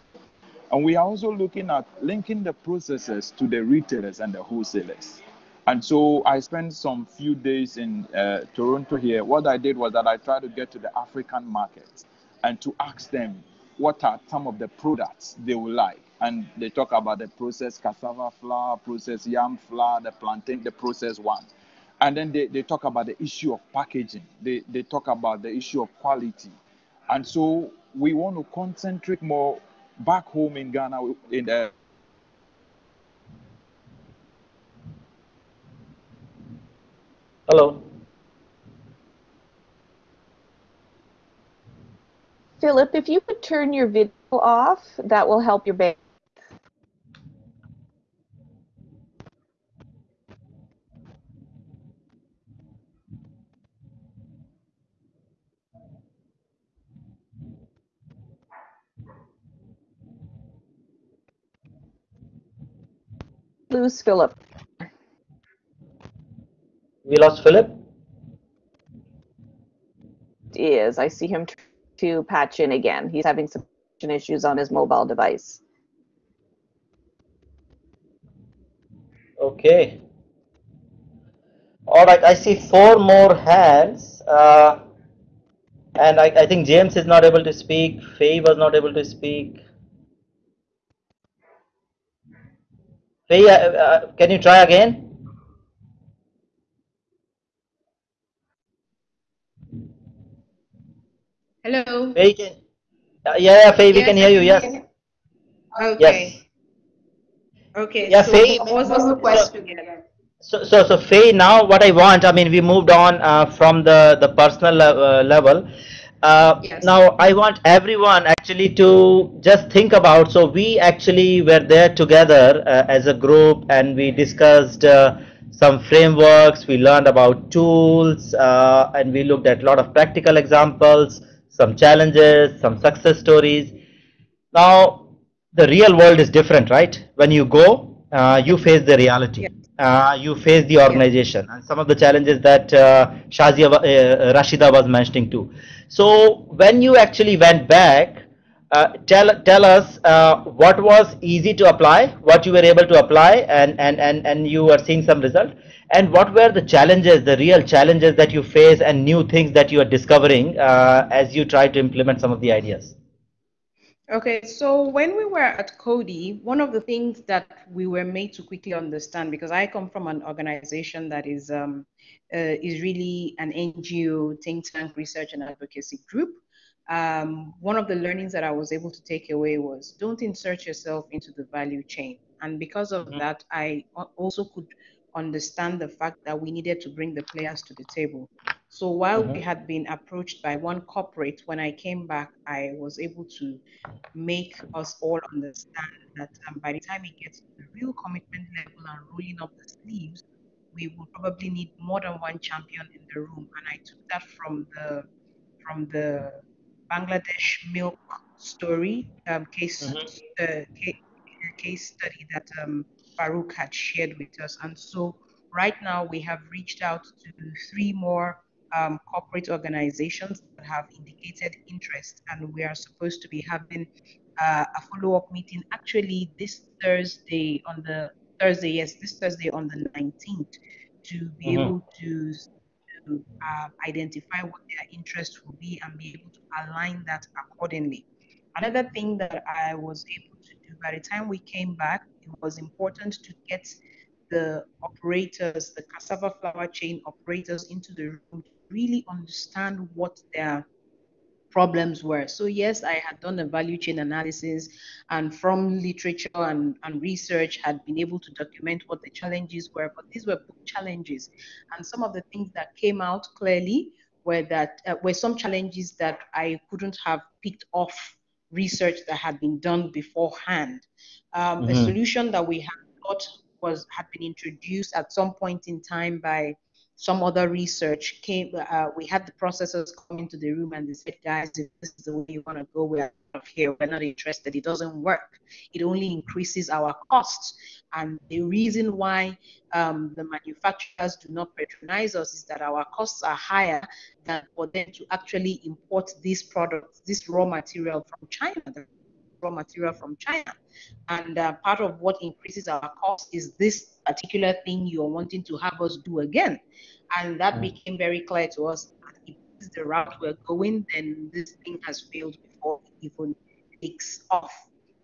And we are also looking at linking the processes to the retailers and the wholesalers. And so I spent some few days in uh, Toronto here. What I did was that I tried to get to the African markets and to ask them what are some of the products they would like. And they talk about the processed cassava flour, processed yam flour, the plantain, the processed one. And then they, they talk about the issue of packaging. They, they talk about the issue of quality. And so we want to concentrate more back home in Ghana in the Hello. Philip, if you could turn your video off, that will help your band. Lose Philip. We lost Philip. Is I see him to patch in again. He's having some issues on his mobile device. Okay. All right, I see four more hands. Uh, and I, I think James is not able to speak. Faye was not able to speak. Faye, uh, uh, can you try again? Hello. Faye, can, uh, yeah, yeah, Faye, we Yes, can hear you. Yes. Okay. Yes. Okay. Yeah, so Faye, was the question? So, so, so Faye, now what I want, I mean, we moved on uh, from the, the personal uh, level. Uh, Yes. now I want everyone actually to just think about, so we actually were there together uh, as a group and we discussed uh, some frameworks, we learned about tools uh, and we looked at a lot of practical examples, some challenges, some success stories. Now, the real world is different, right? When you go, uh, you face the reality. Yes. Uh, you face the organization and some of the challenges that uh, Shazia, uh, Rashida was mentioning too. So when you actually went back, uh, tell tell us uh, what was easy to apply, what you were able to apply, and and and and you are seeing some result. And what were the challenges, the real challenges that you face, and new things that you are discovering uh, as you try to implement some of the ideas. Okay, so when we were at Coady, one of the things that we were made to quickly understand, because I come from an organization that is um, uh, is really an NGO think tank research and advocacy group. Um, one of the learnings that I was able to take away was don't insert yourself into the value chain, and because of Mhm. that, I also could understand the fact that we needed to bring the players to the table. So while we Mhm. had been approached by one corporate, when I came back, I was able to make us all understand that um, by the time it gets to the real commitment level and rolling up the sleeves, we will probably need more than one champion in the room. And I took that from the from the Bangladesh milk story um, case Mhm. uh, case, case study that um, Farouk had shared with us. And so right now we have reached out to three more um, corporate organizations that have indicated interest, and we are supposed to be having uh, a follow-up meeting actually this Thursday on the Thursday, yes, this Thursday on the 19th to be Mhm. able to to uh, identify what their interest will be and be able to align that accordingly. Another thing that I was able to do by the time we came back, it was important to get the operators, the cassava flour chain operators into the room really understand what their problems were. So yes, I had done a value chain analysis and from literature and, and research had been able to document what the challenges were, but these were book challenges. And some of the things that came out clearly were that uh, were some challenges that I couldn't have picked off research that had been done beforehand. Um, Mhm. A solution that we had thought was had been introduced at some point in time by some other research came. Uh, we had the processors come into the room and they said, "Guys, if this is the way you want to go, we're out of here. We're not interested. It doesn't work. It only increases our costs." And the reason why um, the manufacturers do not patronize us is that our costs are higher than for them to actually import these products, this raw material from China, the raw material from China. And uh, part of what increases our cost is this particular thing you're wanting to have us do again. And that Mm. became very clear to us. that If this is the route we're going, then this thing has failed before it even takes off.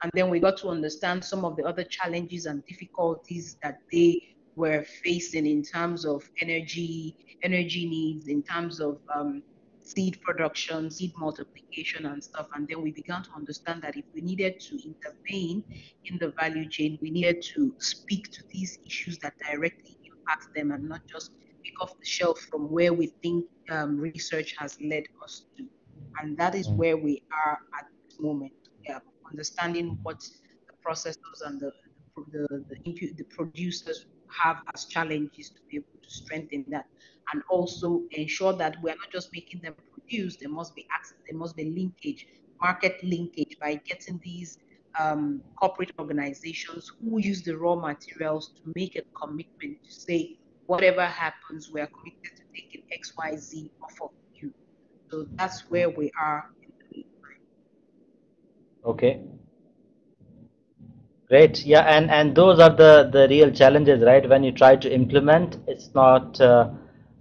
And then we got to understand some of the other challenges and difficulties that they were facing in terms of energy, energy needs, in terms of um, seed production, seed multiplication, and stuff. And then we began to understand that if we needed to intervene in the value chain, we needed to speak to these issues that directly impact them and not just pick off the shelf from where we think um, research has led us to. And that is Mm. where we are at this moment. Yeah, understanding what the processors and the the, the, inpu- the producers have as challenges to be able to strengthen that and also ensure that we're not just making them produce there must be access there must be linkage market linkage by getting these um, corporate organizations who use the raw materials to make a commitment to say whatever happens we are committed to taking xyz off of you so that's where we are. Okay. Great. Yeah, and and those are the the real challenges, right? When you try to implement, it's not uh,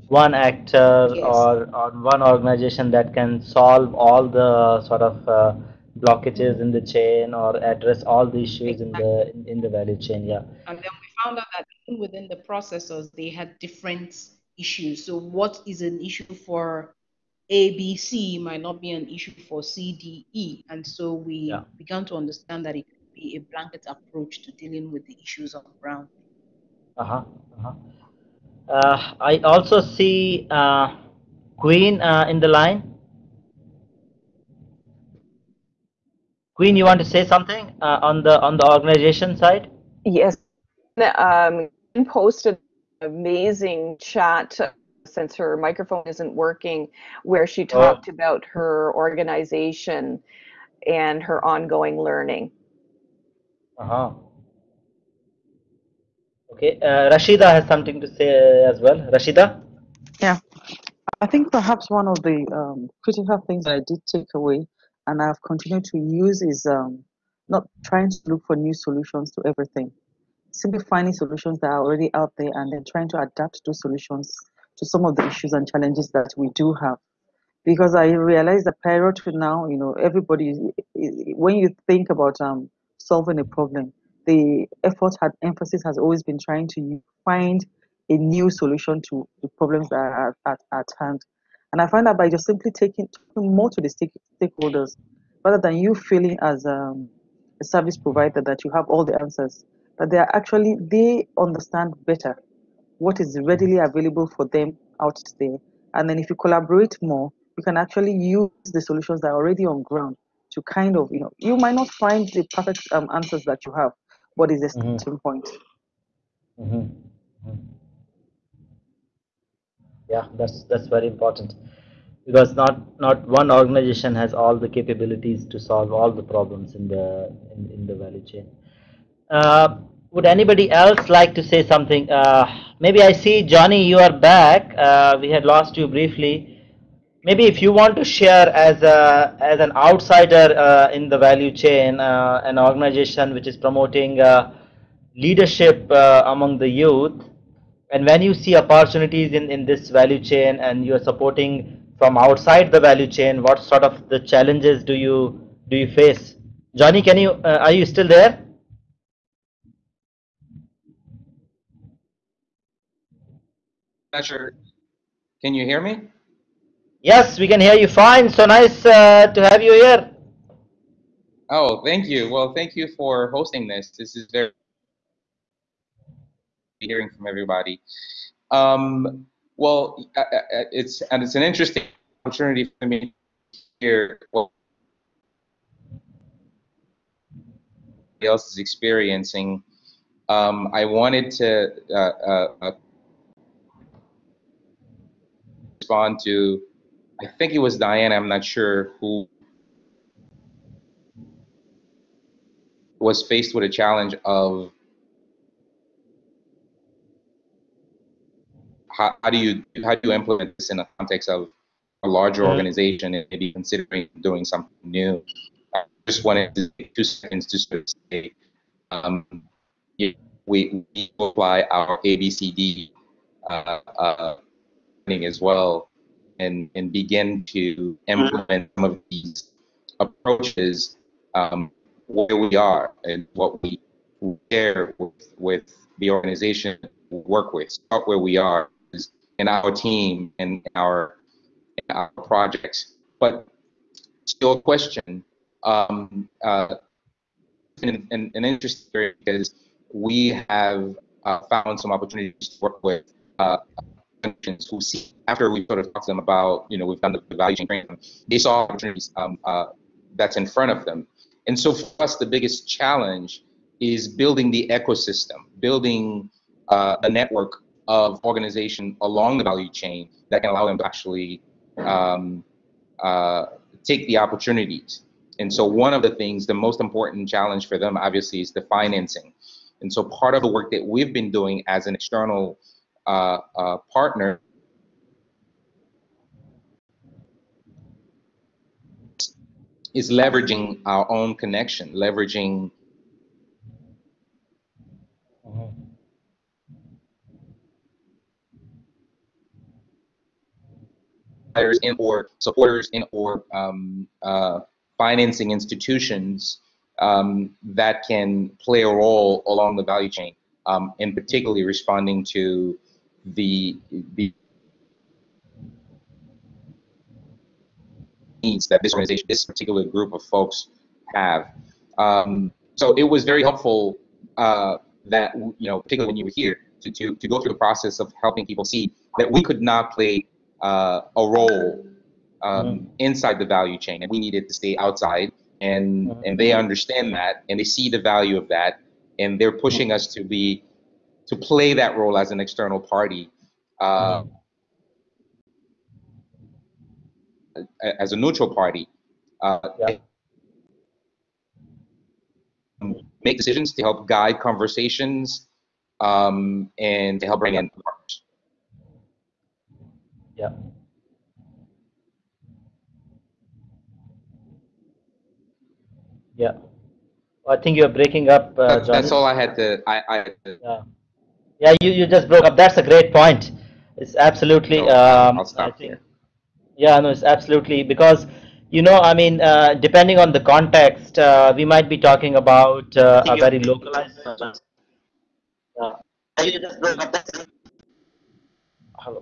one actor Yes. or or one organization that can solve all the sort of uh, blockages in the chain or address all the issues in the in, the value chain. Yeah. And then we found out that even within the processors, they had different issues. So what is an issue for ABC might not be an issue for CDE. And so we Yeah. began to understand that it could be a blanket approach to dealing with the issues on the ground. Uh-huh. Uh-huh. Uh, I also see uh, Queen uh, in the line. Queen, you want to say something uh, on the on the organization side? Yes. Um, posted an amazing chat uh, since her microphone isn't working, where she talked about her organization and her ongoing learning. Uh-huh. Okay, uh, Rashida has something to say as well. Rashida? Yeah, I think perhaps one of the um, critical things that I did take away and I've continued to use is um, not trying to look for new solutions to everything. Simply finding solutions that are already out there and then trying to adapt those solutions to some of the issues and challenges that we do have. Because I realize that prior to now, you know, everybody, is- is- when you think about um, solving a problem, the effort had emphasis has always been trying to find a new solution to the problems that are at, at, hand. And I find that by just simply taking, talking more to the stake, stakeholders, rather than you feeling as um, a service provider that you have all the answers, that they are actually, they understand better what is readily available for them out there. And then if you collaborate more, you can actually use the solutions that are already on ground to kind of, you know, you might not find the perfect um, answers that you have, but it's a Mhm. starting point. Mhm. Mhm. Yeah, that's that's very important because not not one organization has all the capabilities to solve all the problems in the in, in the value chain. Uh, would anybody else like to say something? Uh, maybe I see Johnny, you are back. Uh, we had lost you briefly. Maybe if you want to share as a as an outsider uh, in the value chain, uh, an organization which is promoting uh, leadership uh, among the youth, and when you see opportunities in, in this value chain and you are supporting from outside the value chain, what sort of the challenges do you do you face? Johnny, can you uh, are you still there? Pleasure. Can you hear me? Yes, we can hear you fine. So nice uh, to have you here. Oh, thank you. Well, thank you for hosting this. This is very hearing from everybody. Um, well, uh, uh, uh, it's and it's an interesting opportunity for me here. Well, else is experiencing, um, I wanted to uh, uh, respond to, I think it was Diana, I'm not sure, who was faced with a challenge of how, how do you how do you implement this in the context of a larger organization and maybe considering doing something new. I just wanted to take two seconds to sort of say um, we, we apply our ABCD uh, uh, as well and, and begin to implement some of these approaches um, where we are and what we share with, with the organization we work with, start where we are in our team and our, in our projects. But still a question, um, uh, an, an, an interesting area because we have uh, found some opportunities to work with uh, who see after we sort of talked to them about, you know, we've done the value chain training, they saw opportunities um, uh, that's in front of them. And so for us, the biggest challenge is building the ecosystem, building uh, a network of organization along the value chain that can allow them to actually um, uh, take the opportunities. And so one of the things, the most important challenge for them, obviously, is the financing. And so part of the work that we've been doing as an external uh, uh, partner is leveraging our own connection, leveraging in or supporters in or um, uh, financing institutions um, that can play a role along the value chain, um, and particularly responding to the the needs that this organization, this particular group of folks have. Um, so it was very helpful uh, that, you know, particularly when you were here, to, to, to go through the process of helping people see that we could not play uh, a role um, mm. inside the value chain and we needed to stay outside and, mm. and they understand that and they see the value of that and they're pushing mm. us to be, to play that role as an external party. Uh, as a neutral party, uh, yeah. make decisions to help guide conversations um, and to help bring in partners. Yeah. Yeah. I think you're breaking up. Uh, that's, that's, all I had to. I, I had to. Yeah. Yeah. You you just broke up. That's a great point. It's absolutely. No, um, I'll stop think, here. Yeah, no, it's absolutely because you know, I mean, uh, depending on the context, uh, we might be talking about uh, a very localized. Uh, hello.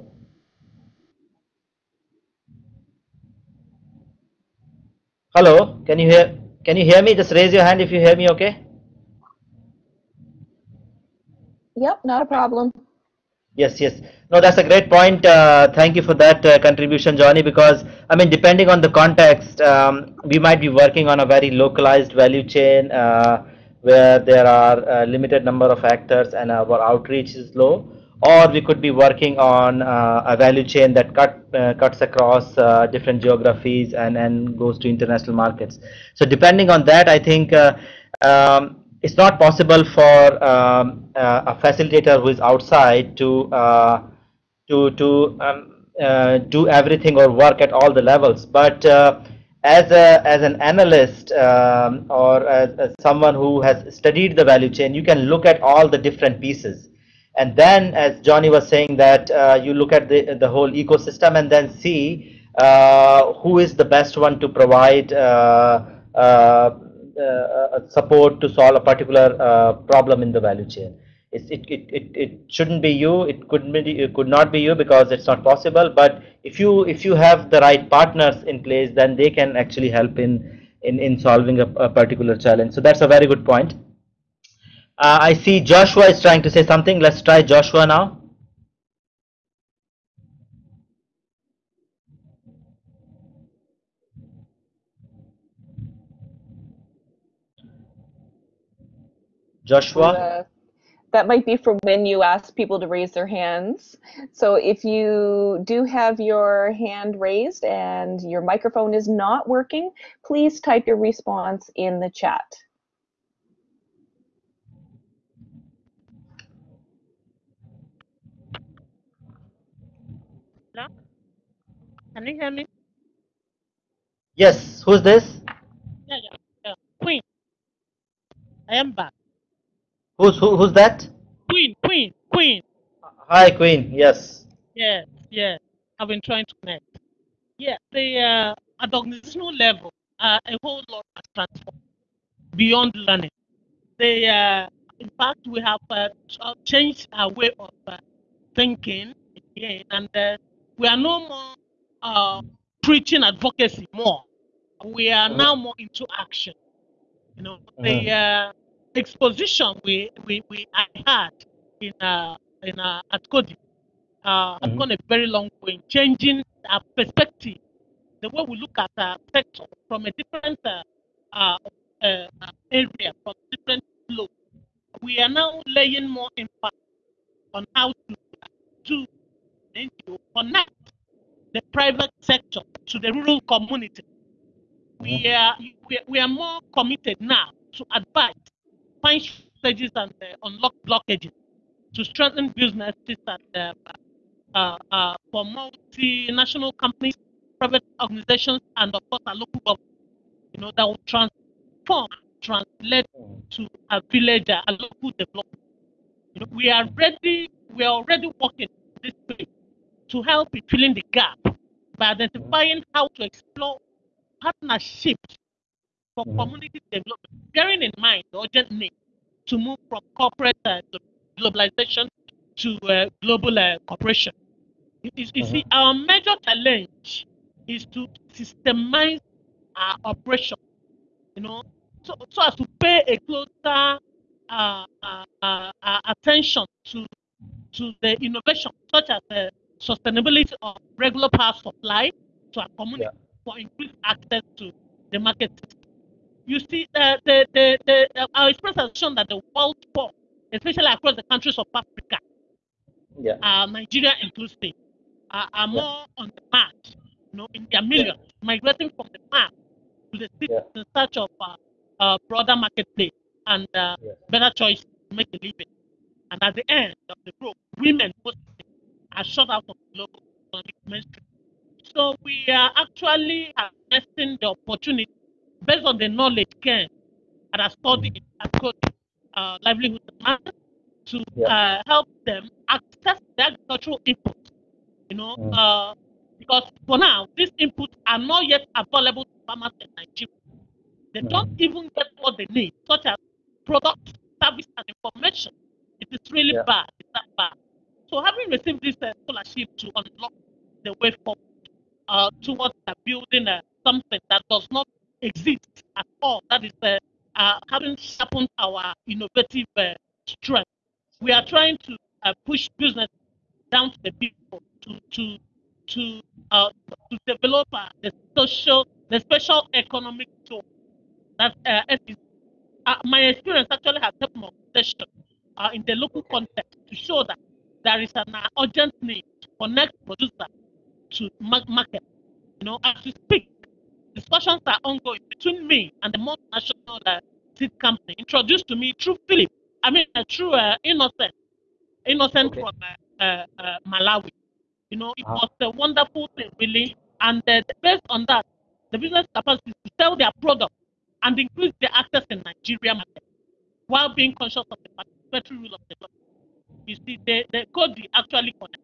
Hello, can you hear? Can you hear me? Just raise your hand if you hear me. Okay. Yep, not a problem. Yes, yes. No, that's a great point. Uh, thank you for that uh, contribution, Johnny, because, I mean, depending on the context, um, we might be working on a very localized value chain uh, where there are a limited number of actors and our outreach is low, or we could be working on uh, a value chain that cut, uh, cuts across uh, different geographies and, and goes to international markets. So depending on that, I think um, it's not possible for um, uh, a facilitator who is outside to uh, to to um, uh, do everything or work at all the levels. But as a as an analyst um, or as, as, someone who has studied the value chain, you can look at all the different pieces, and then, as Johnny was saying, that you look at the the whole ecosystem and then see who is the best one to provide. Uh, support to solve a particular uh, problem in the value chain. It, it, it, it, shouldn't be you. It could be, it could not be you because it's not possible. But if you if you have the right partners in place, then they can actually help in in, in solving a, a particular challenge. So that's a very good point. Uh, I see Joshua is trying to say something. Let's try Joshua now. Joshua? Uh, that might be for when you ask people to raise their hands. So if you do have your hand raised and your microphone is not working, please type your response in the chat. Hello? Can you hear me? Yes, who's this? Yeah, yeah, yeah. Queen. I am back. Who's who, who's that? Queen, Queen, Queen. Hi, Queen. Yes. Yes, yes. I've been trying to connect. Yeah, the uh, at the organizational level, uh, a whole lot has transformed beyond learning. They, uh, in fact, we have uh, changed our way of uh, thinking again, and uh, we are no more uh, preaching advocacy more. We are now more into action. You know, the uh, exposition we, we, we I had in uh, in uh, at Coady uh, has Mhm. gone a very long way in changing our perspective, the way we look at our sector from a different uh, uh, uh, uh, area, from different flow. We are now laying more emphasis on how to to to connect the private sector to the rural community. We are we, are- we are more committed now to advise, find strategies and uh, unlock blockages to strengthen businesses and uh, uh, uh, for multinational companies, private organizations, and of course our local government. You know that will transform, translate to a village, a local development. You know, we are ready. We are already working this way to help in filling the gap by identifying how to explore partnerships for Mhm. community development, bearing in mind the urgent need to move from corporate uh, glo- globalization to uh, global uh, cooperation. You, you- you see, our major challenge is to systemize our operation, you know, so, so as to pay a closer uh, uh, uh, uh, attention to to the innovation, such as the sustainability of regular power supply to our community for increased access to the market system. You see, the, the, the, uh, our experience has shown that the world poor, especially across the countries of Africa, Yeah. uh, Nigeria inclusive, are, are more on the march, you know, in their millions, migrating from the farm to the cities in search of uh, uh, broader marketplace and uh, better choice to make a living. And at the end of the road, women mostly are shut out of the global economic mainstream. So we are actually harnessing the opportunity based on the knowledge gained at a study in Akot, uh, livelihood demand to uh, help them access the agricultural input. You know, uh, because for now these inputs are not yet available to farmers in Nigeria. They don't even get what they need, such as products, service, and information. It is really Yeah. bad. It's that bad. So having received this uh, scholarship to unlock the way forward uh, towards building uh, something that does not exist at all, that is uh, uh, having sharpened our innovative uh, strength. We are trying to uh, push business down to the people to to to uh, to develop uh, the social, the special economic tool that SEC uh, my experience actually has helped my organization in the local context to show that there is an urgent need to connect producer to market. You know, as we speak, discussions are ongoing between me and the multinational uh, seed company introduced to me through Philip. I mean, uh, through uh, Innocent, Innocent from uh, uh, uh, Malawi. You know, it was a wonderful thing, really. And uh, based on that, the business capacity to sell their product and increase the access in Nigeria market while being conscious of the participatory rule of the law. You see, the, the code actually connect.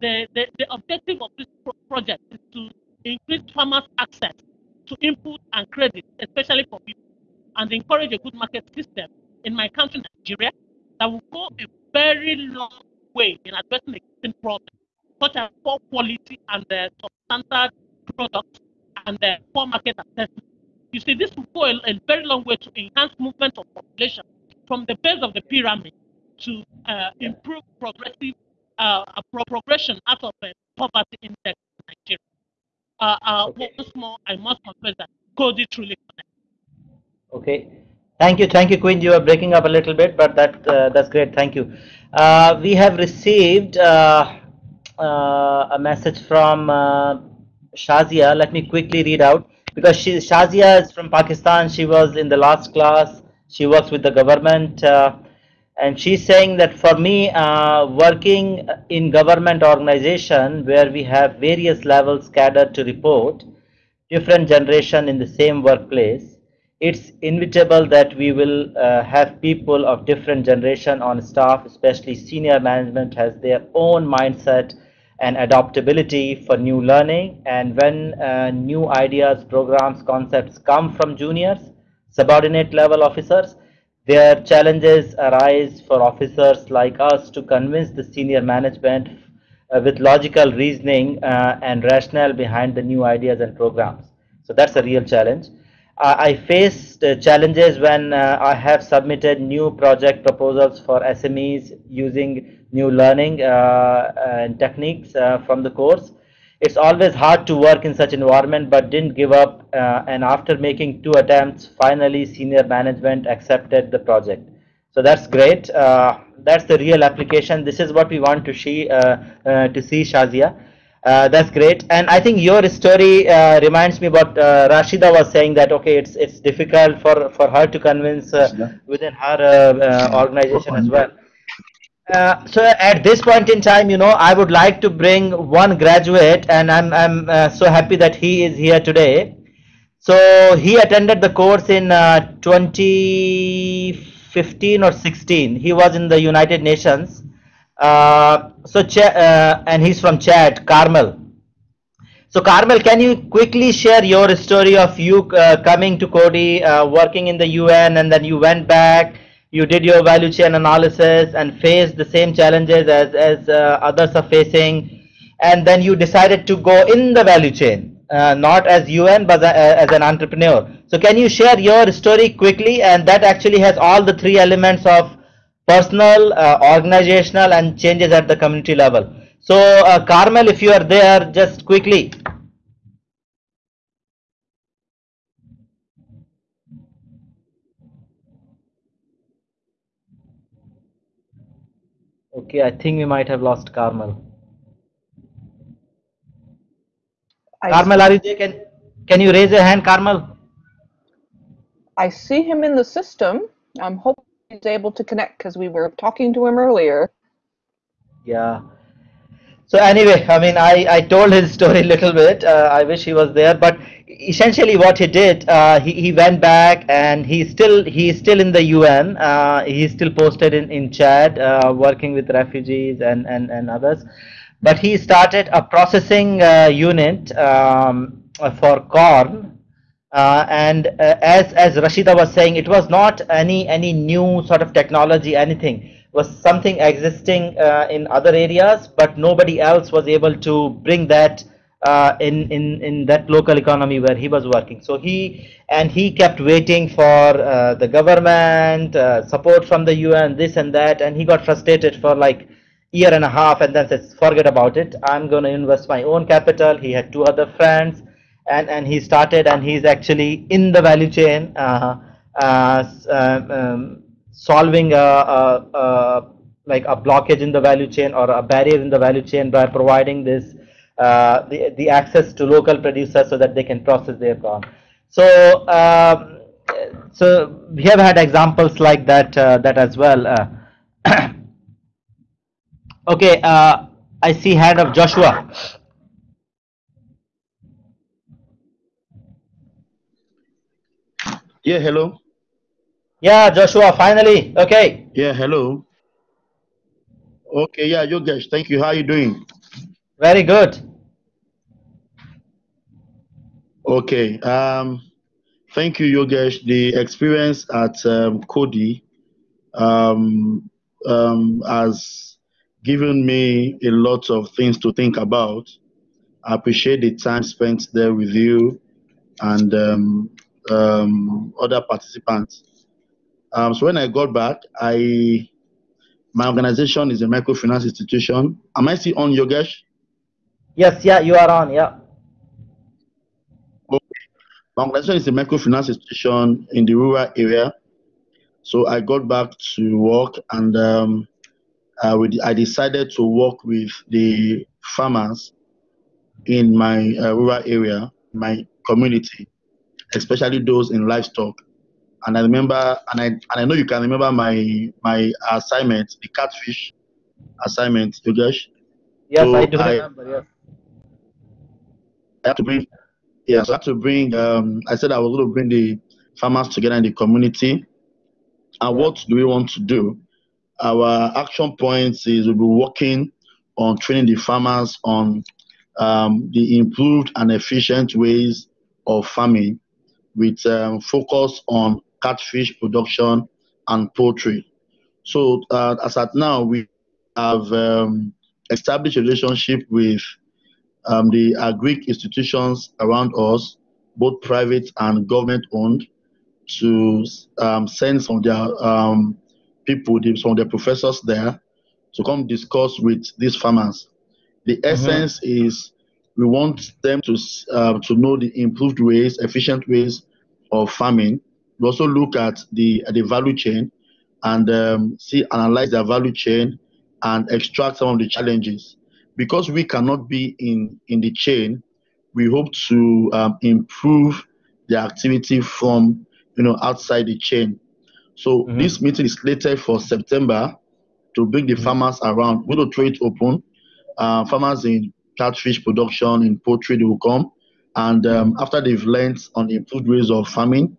The, the, the objective of this pro- project is to increase farmers' access to input and credit, especially for people, and encourage a good market system in my country, Nigeria, that will go a very long way in addressing existing problems, such as poor quality and uh, substandard products and uh, poor market assessment. You see, this will go a, a very long way to enhance movement of population from the base of the pyramid to uh, improve progressive uh, pro- progression out of uh, poverty index in Nigeria. Uh, uh, Once more, I must confess that Coady truly connects. Okay. Thank you, thank you, Queen. You are breaking up a little bit, but that uh, that's great. Thank you. Uh, we have received uh, uh, a message from uh, Shazia. Let me quickly read out because she, Shazia is from Pakistan. She was in the last class. She works with the government, uh, and she's saying that for me, uh, working in government organization where we have various levels scattered to report, different generation in the same workplace it's inevitable that we will uh, have people of different generation on staff, especially senior management has their own mindset and adaptability for new learning. And when uh, new ideas, programs, concepts come from juniors, subordinate level officers, their challenges arise for officers like us to convince the senior management uh, with logical reasoning uh, and rationale behind the new ideas and programs. So that's a real challenge. I faced uh, challenges when uh, I have submitted new project proposals for SMEs using new learning uh, and techniques from the course. It's always hard to work in such environment, but didn't give up. and after making two attempts, finally senior management accepted the project. So that's great. that's the real application. This is what we want to see to see Shazia. Uh, that's great, and I think your story uh, reminds me what uh, Rashida was saying that okay, it's it's difficult for for her to convince uh, within her uh, uh, organization as well. So at this point in time, you know, I would like to bring one graduate, and I'm I'm so happy that he is here today. So he attended the course in 2015 or 16. He was in the United Nations uh, so Ch uh, and he's from Chad, Carmel. So Carmel, can you quickly share your story of you uh, coming to Coady, uh, working in the UN, and then you went back, you did your value chain analysis and faced the same challenges as, as uh, others are facing, and then you decided to go in the value chain, uh, not as UN, but as an entrepreneur. So can you share your story quickly? And that actually has all the three elements of personal, uh, organizational, and changes at the community level. So, uh, Carmel, if you are there, just quickly. Okay, I think we might have lost Carmel. I Carmel, are you there? Can, can you raise your hand, Carmel? I see him in the system. I'm hoping he's able to connect because we were talking to him earlier. Yeah. So anyway, I mean, I, I told his story a little bit. Uh, I wish he was there, but essentially what he did, uh, he, he went back and he's still he's still in the UN. Uh, he's still posted in in Chad, uh, working with refugees and and and others. But he started a processing uh, unit um, for corn uh, and as as Rashida was saying, it was not any any new sort of technology, anything. Was something existing uh, in other areas, but nobody else was able to bring that uh, in in in that local economy where he was working. So he and he kept waiting for uh, the government uh, support from the UN, this and that, and he got frustrated for like year and a half, and then says, "Forget about it. I'm going to invest my own capital." He had two other friends and and he started and he's actually in the value chain uh, uh, um, solving a, a, a, like a blockage in the value chain or a barrier in the value chain by providing this uh, the, the access to local producers so that they can process their corn so um, so we have had examples like that uh, that as well uh, okay uh, I see hand of Joshua Yeah, hello. Yeah, Joshua, finally. Okay. Yeah, hello. Okay, yeah, Yogesh, thank you. How are you doing? Very good. Okay. Um, thank you, Yogesh. The experience at um, Coady um, um, has given me a lot of things to think about. I appreciate the time spent there with you and um, um, other participants. Um, so when I got back, I my organization is a microfinance institution. Am I still on Yogesh? Yes, yeah, you are on, yeah. Okay. My organization is a microfinance institution in the rural area So I got back to work and um, uh, we, I decided to work with the farmers in my uh, rural area, my community, especially those in livestock. And I remember, and I and I know you can remember my my assignment, the catfish assignment, Yogesh. Yes, So I do I- remember. Yes. I have to bring, yes, I have to bring. Um, I said I was going to bring the farmers together in the community. And what do we want to do? Our action points is we'll be working on training the farmers on um, the improved and efficient ways of farming, with um, focus on catfish production and poultry. So uh, as at now, we have um, established a relationship with um, the agric institutions around us, both private and government owned, to um, send some of their um, people, some of their professors there to come discuss with these farmers. The essence is we want them to uh, to know the improved ways, efficient ways of farming. We also look at the at the value chain and um, see analyze their value chain and extract some of the challenges. Because we cannot be in in the chain, we hope to um, improve the activity from you know outside the chain. So Mhm. this meeting is slated for September to bring the farmers around. To throw it open. Uh, farmers in catfish production, in poultry, they will come. And um, after they've learned on improved ways of farming,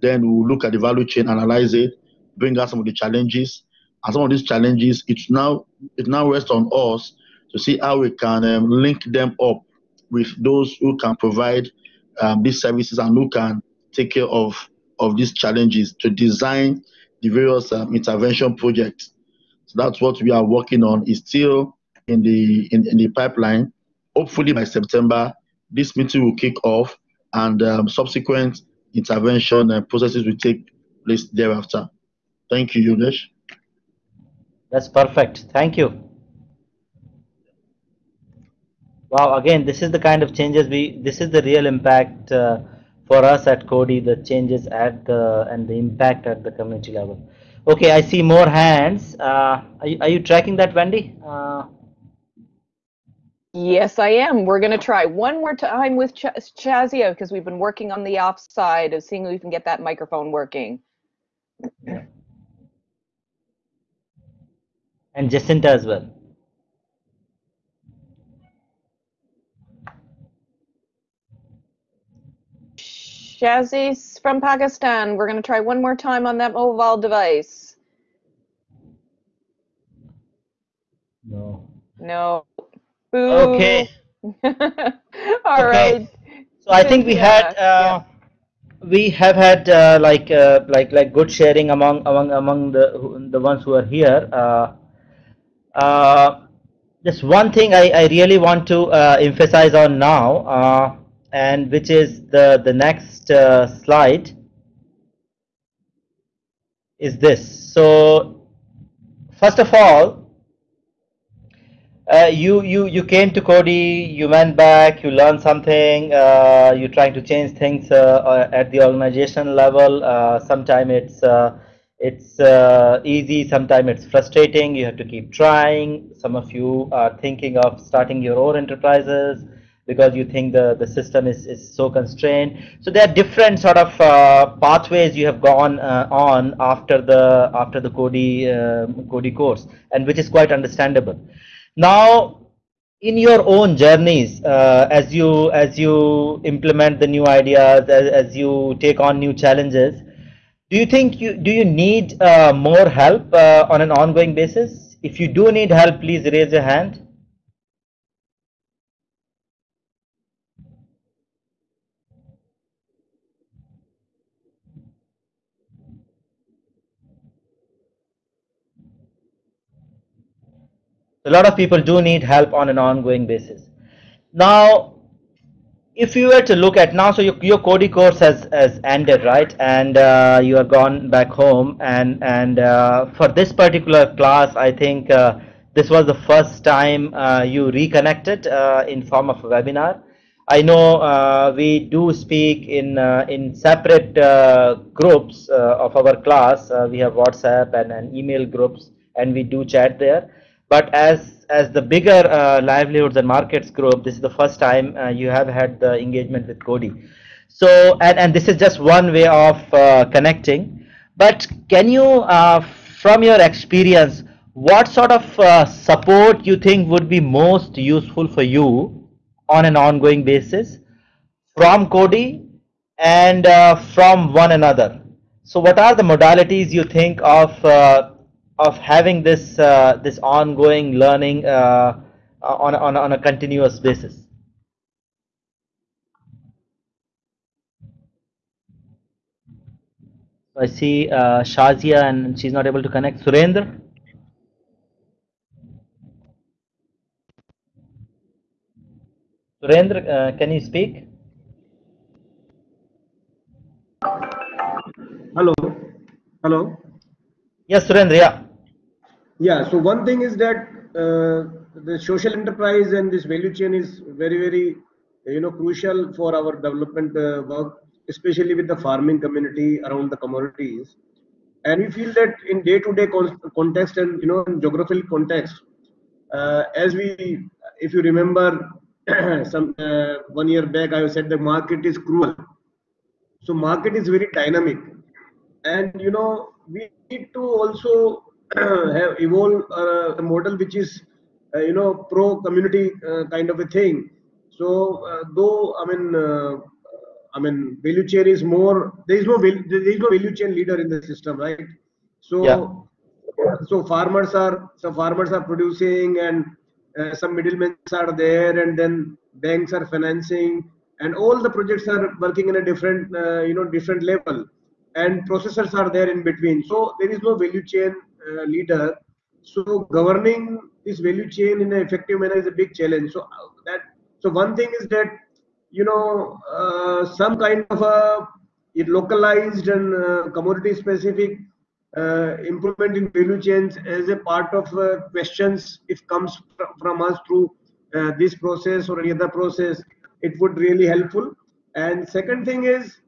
then we'll look at the value chain, analyze it, bring out some of the challenges. And some of these challenges, it's now it now rests on us to see how we can um, link them up with those who can provide um, these services and who can take care of of these challenges to design the various um, intervention projects. So that's what we are working on. Is still in the in, in the pipeline. Hopefully by September, this meeting will kick off, and um, subsequent intervention and processes will take place thereafter. Thank you, Yogesh. That's perfect. Thank you. Wow, again, this is the kind of changes we, this is the real impact uh, for us at Coady, the changes at the, and the impact at the community level. Okay, I see more hands. Uh, are, you, are you tracking that, Wendy? Uh, Yes, I am. We're going to try one more time with Ch- Shazia because we've been working on the offside of seeing if we can get that microphone working. and Jacinta as well. Shazzy's from Pakistan. We're going to try one more time on that mobile device. No. No. Boo. Okay. All Okay. right. So I think we had Yeah, uh, we have had uh, like uh, like like good sharing among among among the the ones who are here. Uh, uh, just one thing I, I really want to uh, emphasize on now, uh, and which is the the next uh, slide is this. So first of all, uh, you you you came to Coady, you went back, you learned something, uh, you're trying to change things uh, uh, at the organization level. Uh, Sometimes it's it's easy, sometimes it's frustrating. You have to keep trying. Some of you are thinking of starting your own enterprises because you think the, the system is, is so constrained. So there are different sort of pathways you have gone on after the after the Coady Coady course, and which is quite understandable. Now, in your own journeys, uh, as you as you implement the new ideas, as, as you take on new challenges, do you think you do you need uh, more help uh, on an ongoing basis? If you do need help, please raise your hand. A lot of people do need help on an ongoing basis. Now, if you were to look at now, so your, your Coady course has, has ended, right? And uh, you are gone back home. And, and uh, for this particular class, I think uh, this was the first time uh, you reconnected uh, in form of a webinar. I know uh, we do speak in in separate groups of our class. We have WhatsApp and, and email groups, and we do chat there. But as as the bigger uh, livelihoods and markets group, this is the first time you have had the engagement with Coady. So and and this is just one way of connecting. But can you, from your experience, what sort of support you think would be most useful for you on an ongoing basis from Coady and uh, from one another. So what are the modalities you think of uh, of having this uh, this ongoing learning uh, on, on, on a continuous basis? I see uh, Shazia and she's not able to connect. Surendra? Surendra, uh, can you speak? Hello. Hello. Yes, Surendra. Yeah. Yeah. So one thing is that uh, the social enterprise and this value chain is very, very, you know, crucial for our development uh, work, especially with the farming community around the commodities. And we feel that in day-to-day -day context and you know, in geographical context, uh, as we, if you remember, some uh, one year back i said the market is cruel so market is very dynamic and you know we need to also have evolved uh, a model which is uh, you know pro community uh, kind of a thing. So uh, though i mean uh, i mean value chain is more there is no there is no value chain leader in the system right? So yeah. so farmers are so farmers are producing and uh, some middlemen are there and then banks are financing and all the projects are working in a different uh, you know different level and processors are there in between. So there is no value chain uh, leader. So governing this value chain in an effective manner is a big challenge. So uh, that so one thing is that you know uh, some kind of a localized and uh, commodity specific uh, improvement in value chains as a part of uh, questions if comes from us through uh, this process or any other process it would really helpful. And second thing is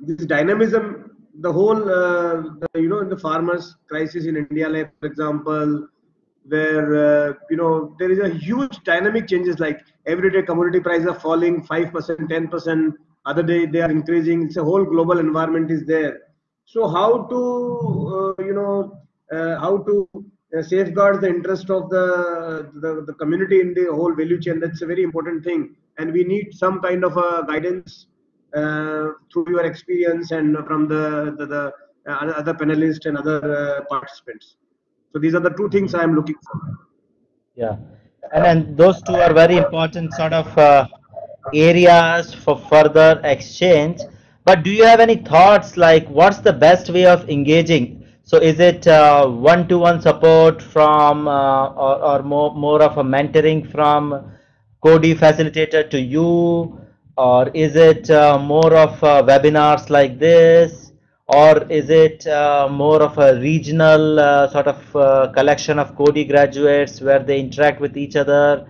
this dynamism the whole uh, the, you know the farmers crisis in india like for example where uh, you know there is a huge dynamic changes like everyday commodity prices are falling 5% 10% other day they are increasing it's a whole global environment is there so how to, uh, you know, uh, how to uh, safeguard the interest of the, the, the community in the whole value chain? That's a very important thing, and we need some kind of a guidance through your experience and from the the, the uh, other panelists and other uh, participants. So these are the two things I am looking for. Yeah, and then those two are very important sort of areas for further exchange but do you have any thoughts like what's the best way of engaging? So is it uh, one-to-one support from uh, or, or more, more of a mentoring from Coady facilitator to you? Or is it uh, more of uh, webinars like this? Or is it uh, more of a regional uh, sort of collection of Coady graduates where they interact with each other?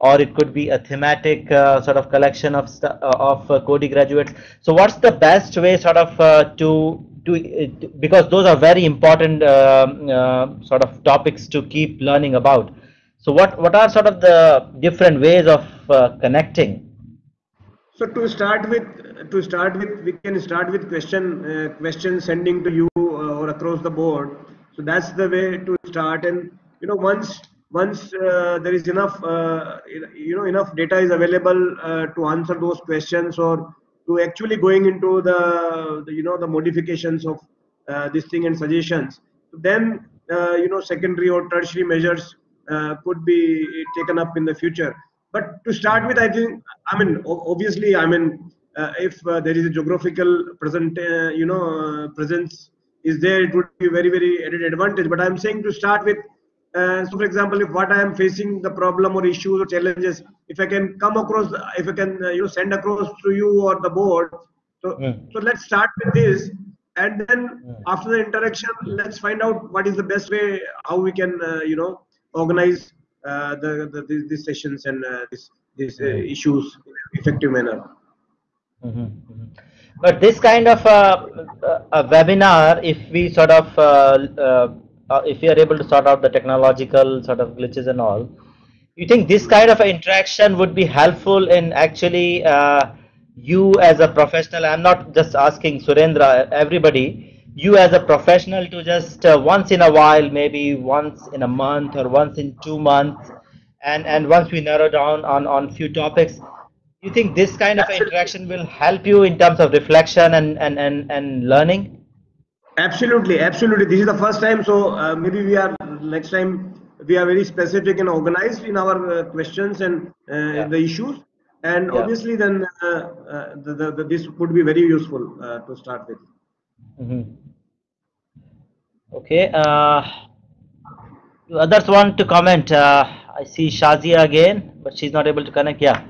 or it could be a thematic uh, sort of collection of uh, of uh, Coady graduates. So what's the best way sort of uh, to to uh, because those are very important uh, sort of topics to keep learning about. So what what are sort of the different ways of connecting? So to start with, to start with, we can start with question question sending to you or across the board. So that's the way to start, and you know once once uh, there is enough uh, you know enough data is available uh, to answer those questions or to actually going into the, the you know the modifications of uh, this thing and suggestions. Then uh, you know secondary or tertiary measures uh, could be taken up in the future but to start with i think i mean obviously i mean if there is a geographical present you know presence is there it would be very very added advantage. But i'm saying to start with uh, so for example if what i am facing the problem or issues or challenges if i can come across if i can uh, you know send across to you or the board so so let's start with this. And then after the interaction let's find out what is the best way how we can uh, you know organize uh, the, the these, sessions and uh, this these uh, issues in effective manner. Mm-hmm. mm-hmm. But this kind of a, a webinar, if we sort of, uh, uh, uh, if we are able to sort out the technological sort of glitches and all, you think this kind of interaction would be helpful in actually uh, you as a professional? I'm not just asking Surendra, everybody. You as a professional to just uh, once in a while, maybe once in a month or once in two months, and and once we narrow down on on few topics you think this kind of interaction will help you in terms of reflection and and and, and learning? Absolutely absolutely. This is the first time so uh, maybe we are next time we are very specific and organized in our uh, questions and uh, yeah. the issues. And yeah. obviously then uh, uh, the, the, the, this would be very useful uh, to start with mm -hmm. okay others want to comment i see shazia again but she's not able to connect yeah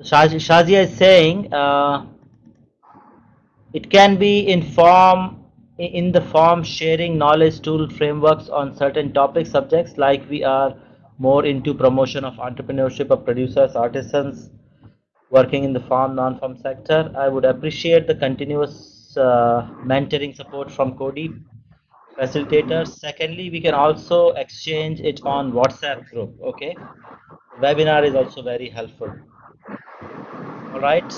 Shazia is saying uh, it can be in form in the form sharing knowledge tool frameworks on certain topic subjects like we are more into promotion of entrepreneurship of producers artisans working in the farm non-farm sector. I would appreciate the continuous uh, mentoring support from Coady facilitators. Secondly we can also exchange it on WhatsApp group okay? Webinar is also very helpful. All right?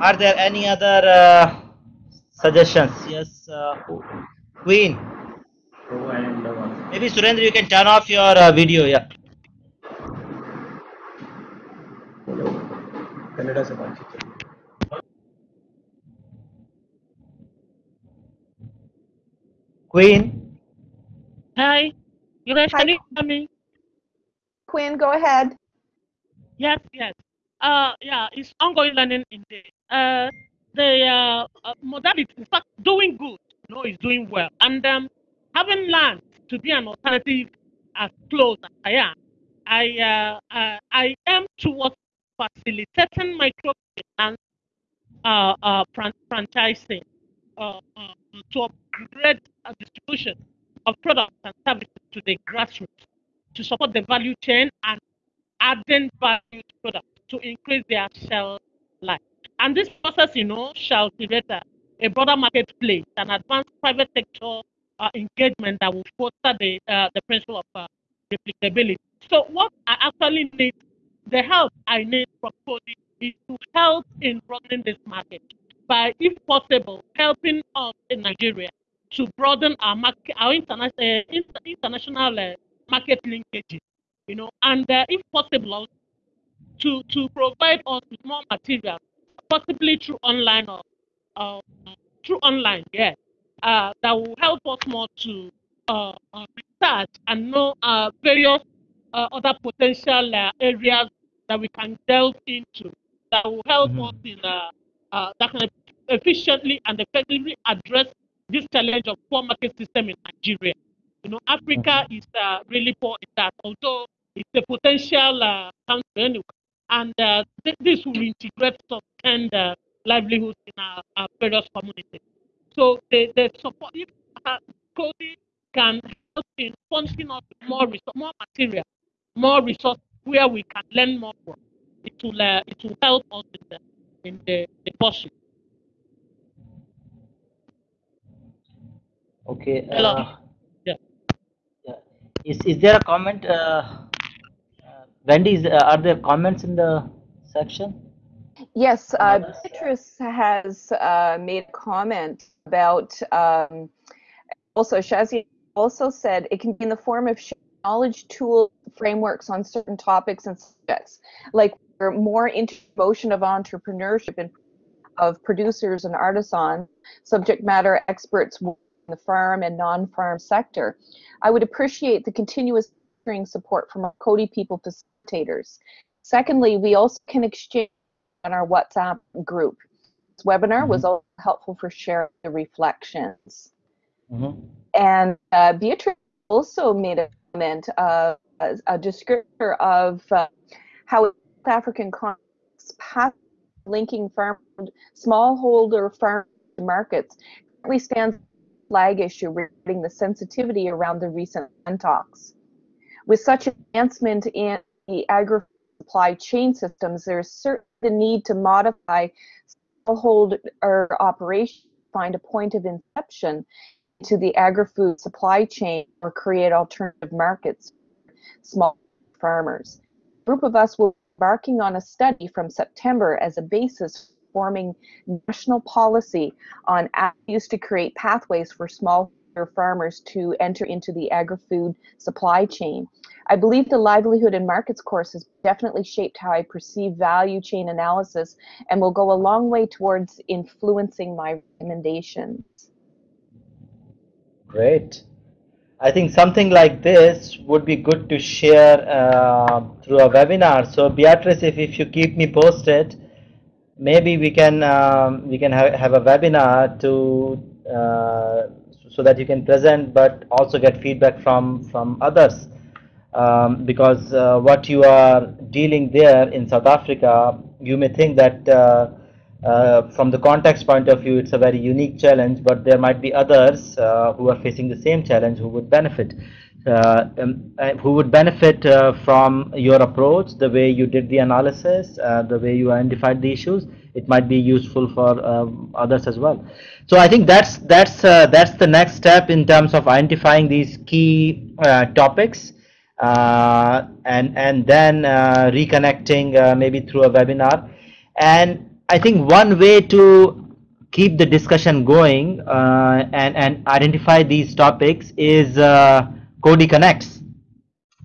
Are there any other uh, suggestions? Yes uh, queen. Maybe surendra you can turn off your uh, video yeah queen? Hi. You guys can you hear me? Queen go ahead. Yes, yes. Uh, yeah, it's ongoing learning indeed. Uh, the uh, uh, modality, in fact, doing good, you know, is doing well. And um, having learned to be an alternative as close as I am, I, uh, uh, I am towards facilitating microfinance uh, uh, fran franchising uh, uh, to upgrade a distribution of products and services to the grassroots to support the value chain and adding value to products to increase their shelf life. And this process, you know, shall create a, a broader marketplace and advance private sector uh, engagement that will foster the, uh, the principle of uh, replicability. So what I actually need, the help I need from Coady is to help in broadening this market by, if possible, helping us in Nigeria to broaden our market, our interna- uh, international uh, market linkages you know, and uh, if possible, to to provide us with more material, possibly through online or uh, through online, yeah, uh, that will help us more to uh, uh research and know various uh, other potential areas that we can delve into that will help mm-hmm. us in that can efficiently and effectively address this challenge of poor market system in Nigeria. You know, Africa mm-hmm. is really poor in that, although it's a potential uh, country anyway. And uh, th this will integrate some kind of livelihoods in our, our, various communities. So the, the support, if uh, Coady can help in furnishing us more more material, more resources where we can learn more from, it will uh, it will help us in the in the, the pursuit. Okay. Uh, yeah. yeah. Is is there a comment? Uh, Wendy, uh, are there comments in the section? Yes, uh, Beatrice has uh, made a comment about um, also Shazi also said it can be in the form of knowledge tool frameworks on certain topics and subjects, like more into motion of entrepreneurship and of producers and artisans, subject matter experts in the farm and non-farm sector. I would appreciate the continuous support from our Coady people facilitators. Secondly, we also can exchange on our WhatsApp group. This webinar mm-hmm. was also helpful for sharing the reflections. Mm-hmm. And uh, Beatrice also made a comment, uh, a, descriptor of uh, how South African context linking farm smallholder farm markets currently stands flag issue regarding the sensitivity around the recent talks. With such advancement in the agri supply chain systems, there's certainly the need to modify smallholder or operation, find a point of inception to the agri-food supply chain or create alternative markets for small farmers. A group of us will be embarking on a study from September as a basis for forming national policy on avenues to create pathways for small farmers to enter into the agri-food supply chain. I believe the livelihood and markets course has definitely shaped how I perceive value chain analysis and will go a long way towards influencing my recommendations. Great. I think something like this would be good to share uh, through a webinar. So Beatrice, if, if you keep me posted, maybe we can um, we can have, have a webinar to uh, so that you can present but also get feedback from from others um, because uh, what you are dealing there in South Africa you may think that uh, uh, from the context point of view it's a very unique challenge but there might be others uh, who are facing the same challenge who would benefit. Uh, um, uh, who would benefit from your approach the way you did the analysis the way you identified the issues it might be useful for um, others as well. So i think that's that's uh, that's the next step in terms of identifying these key uh, topics uh, and and then uh, reconnecting uh, maybe through a webinar. And i think one way to keep the discussion going uh, and and identify these topics is Coady connects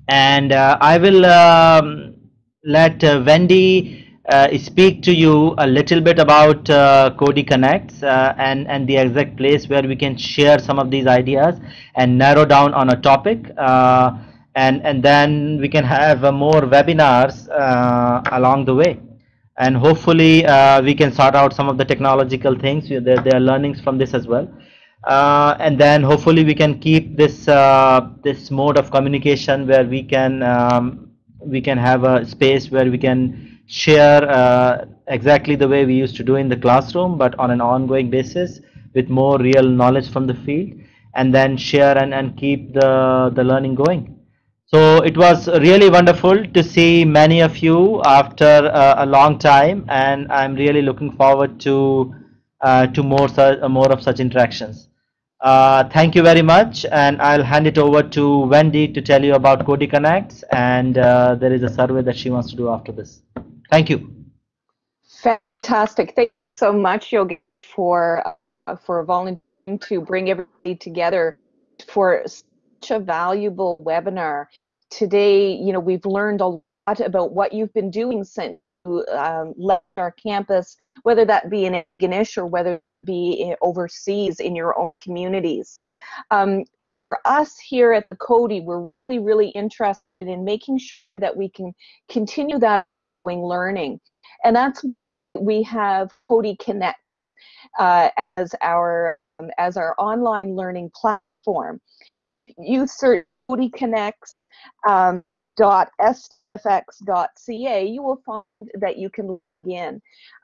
and i will um, let wendy uh, speak to you a little bit about uh, Coady Connects uh, and, and the exact place where we can share some of these ideas and narrow down on a topic. Uh, and, and then we can have uh, more webinars uh, along the way. And hopefully we can sort out some of the technological things. There, there are learnings from this as well. and then hopefully we can keep this this mode of communication where we can um, we can have a space where we can share uh, exactly the way we used to do in the classroom, but on an ongoing basis with more real knowledge from the field, and then share and, and keep the, the learning going. So it was really wonderful to see many of you after uh, a long time, and I'm really looking forward to uh, to more uh, more of such interactions. Uh, thank you very much, and I'll hand it over to Wendy to tell you about Coady Connects, and uh, there is a survey that she wants to do after this. Thank you. Fantastic. Thank you so much, Yogi, for for volunteering to bring everybody together for such a valuable webinar. Today, you know, we've learned a lot about what you've been doing since you um, left our campus, whether that be in Antigonish or whether it be overseas in your own communities. Um, for us here at the Coady, we're really, really interested in making sure that we can continue that learning. And that's we have Coady Connect uh, as our um, as our online learning platform. Search Coady Connects um, dot sfx.ca, you will find that you can log in.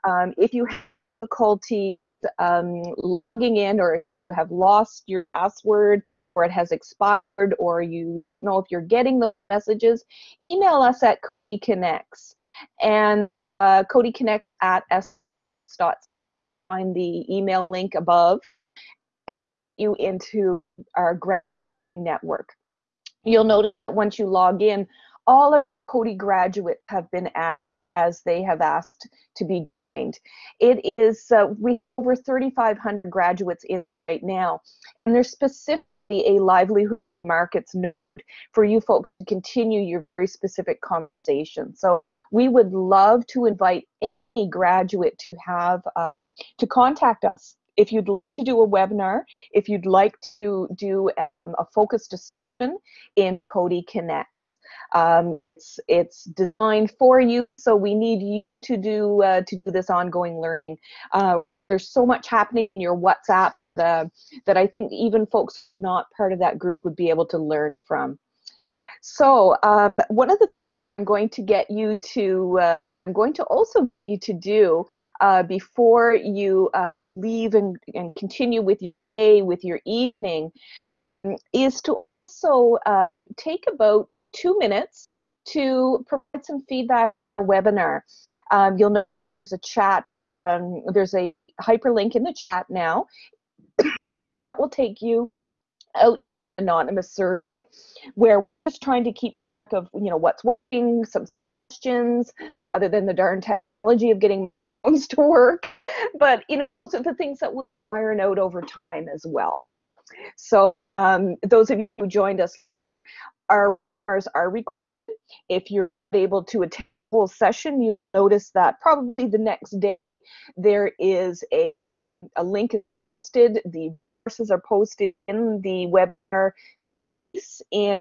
Um, if you have difficulty um, logging in or have lost your password or it has expired or you know if you're getting the messages, email us at Coady Connects and uh, Coady Connect at s. Find the email link above you into our grad network. You'll notice once you log in, all of Coady graduates have been asked as they have asked to be joined. It is uh, we over 3,500 graduates in right now, and there's specifically a livelihood markets node for you folks to continue your very specific conversation. So we would love to invite any graduate to have uh, to contact us if you'd like to do a webinar, if you'd like to do um, a focused discussion in Coady Connect. Um, it's, it's, designed for you, so we need you to do uh, to do this ongoing learning. Uh, there's so much happening in your WhatsApp uh, that I think even folks not part of that group would be able to learn from. So uh, one of the I'm going to get you to, uh, I'm going to also you to do uh, before you uh, leave and, and continue with your day, with your evening, is to also uh, take about two minutes to provide some feedback on the webinar. Um, you'll notice there's a chat, um, there's a hyperlink in the chat now. will take you out anonymous survey where we're just trying to keep track of you know what's working, some questions, other than the darn technology of getting to work, but you know so the things that will iron out over time as well. So um, those of you who joined us, our webinars are recorded. If you're able to attend the full session, you notice that probably the next day there is a, a link posted. The courses are posted in the webinar in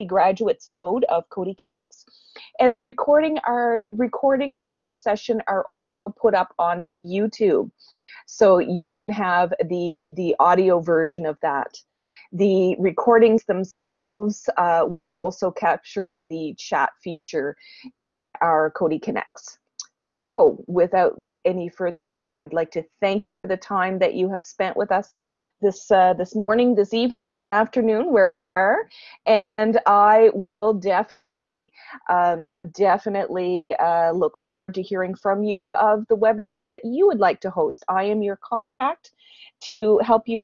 the graduates mode of Coady and recording our recording session are put up on YouTube. So you have the the audio version of that. The recordings themselves uh, also capture the chat feature, our Coady Connects. Oh, without any further, I'd like to thank the time that you have spent with us this uh, this morning, this evening, afternoon, where and I will def um, definitely uh, look to hearing from you of the web you would like to host. I am your contact to help you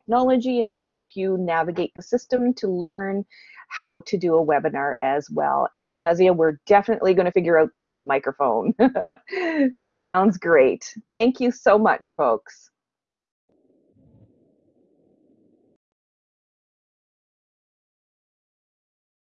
technology, you navigate the system to learn how to do a webinar as well. Azia, we're definitely going to figure out microphone. Sounds great. Thank you so much, folks.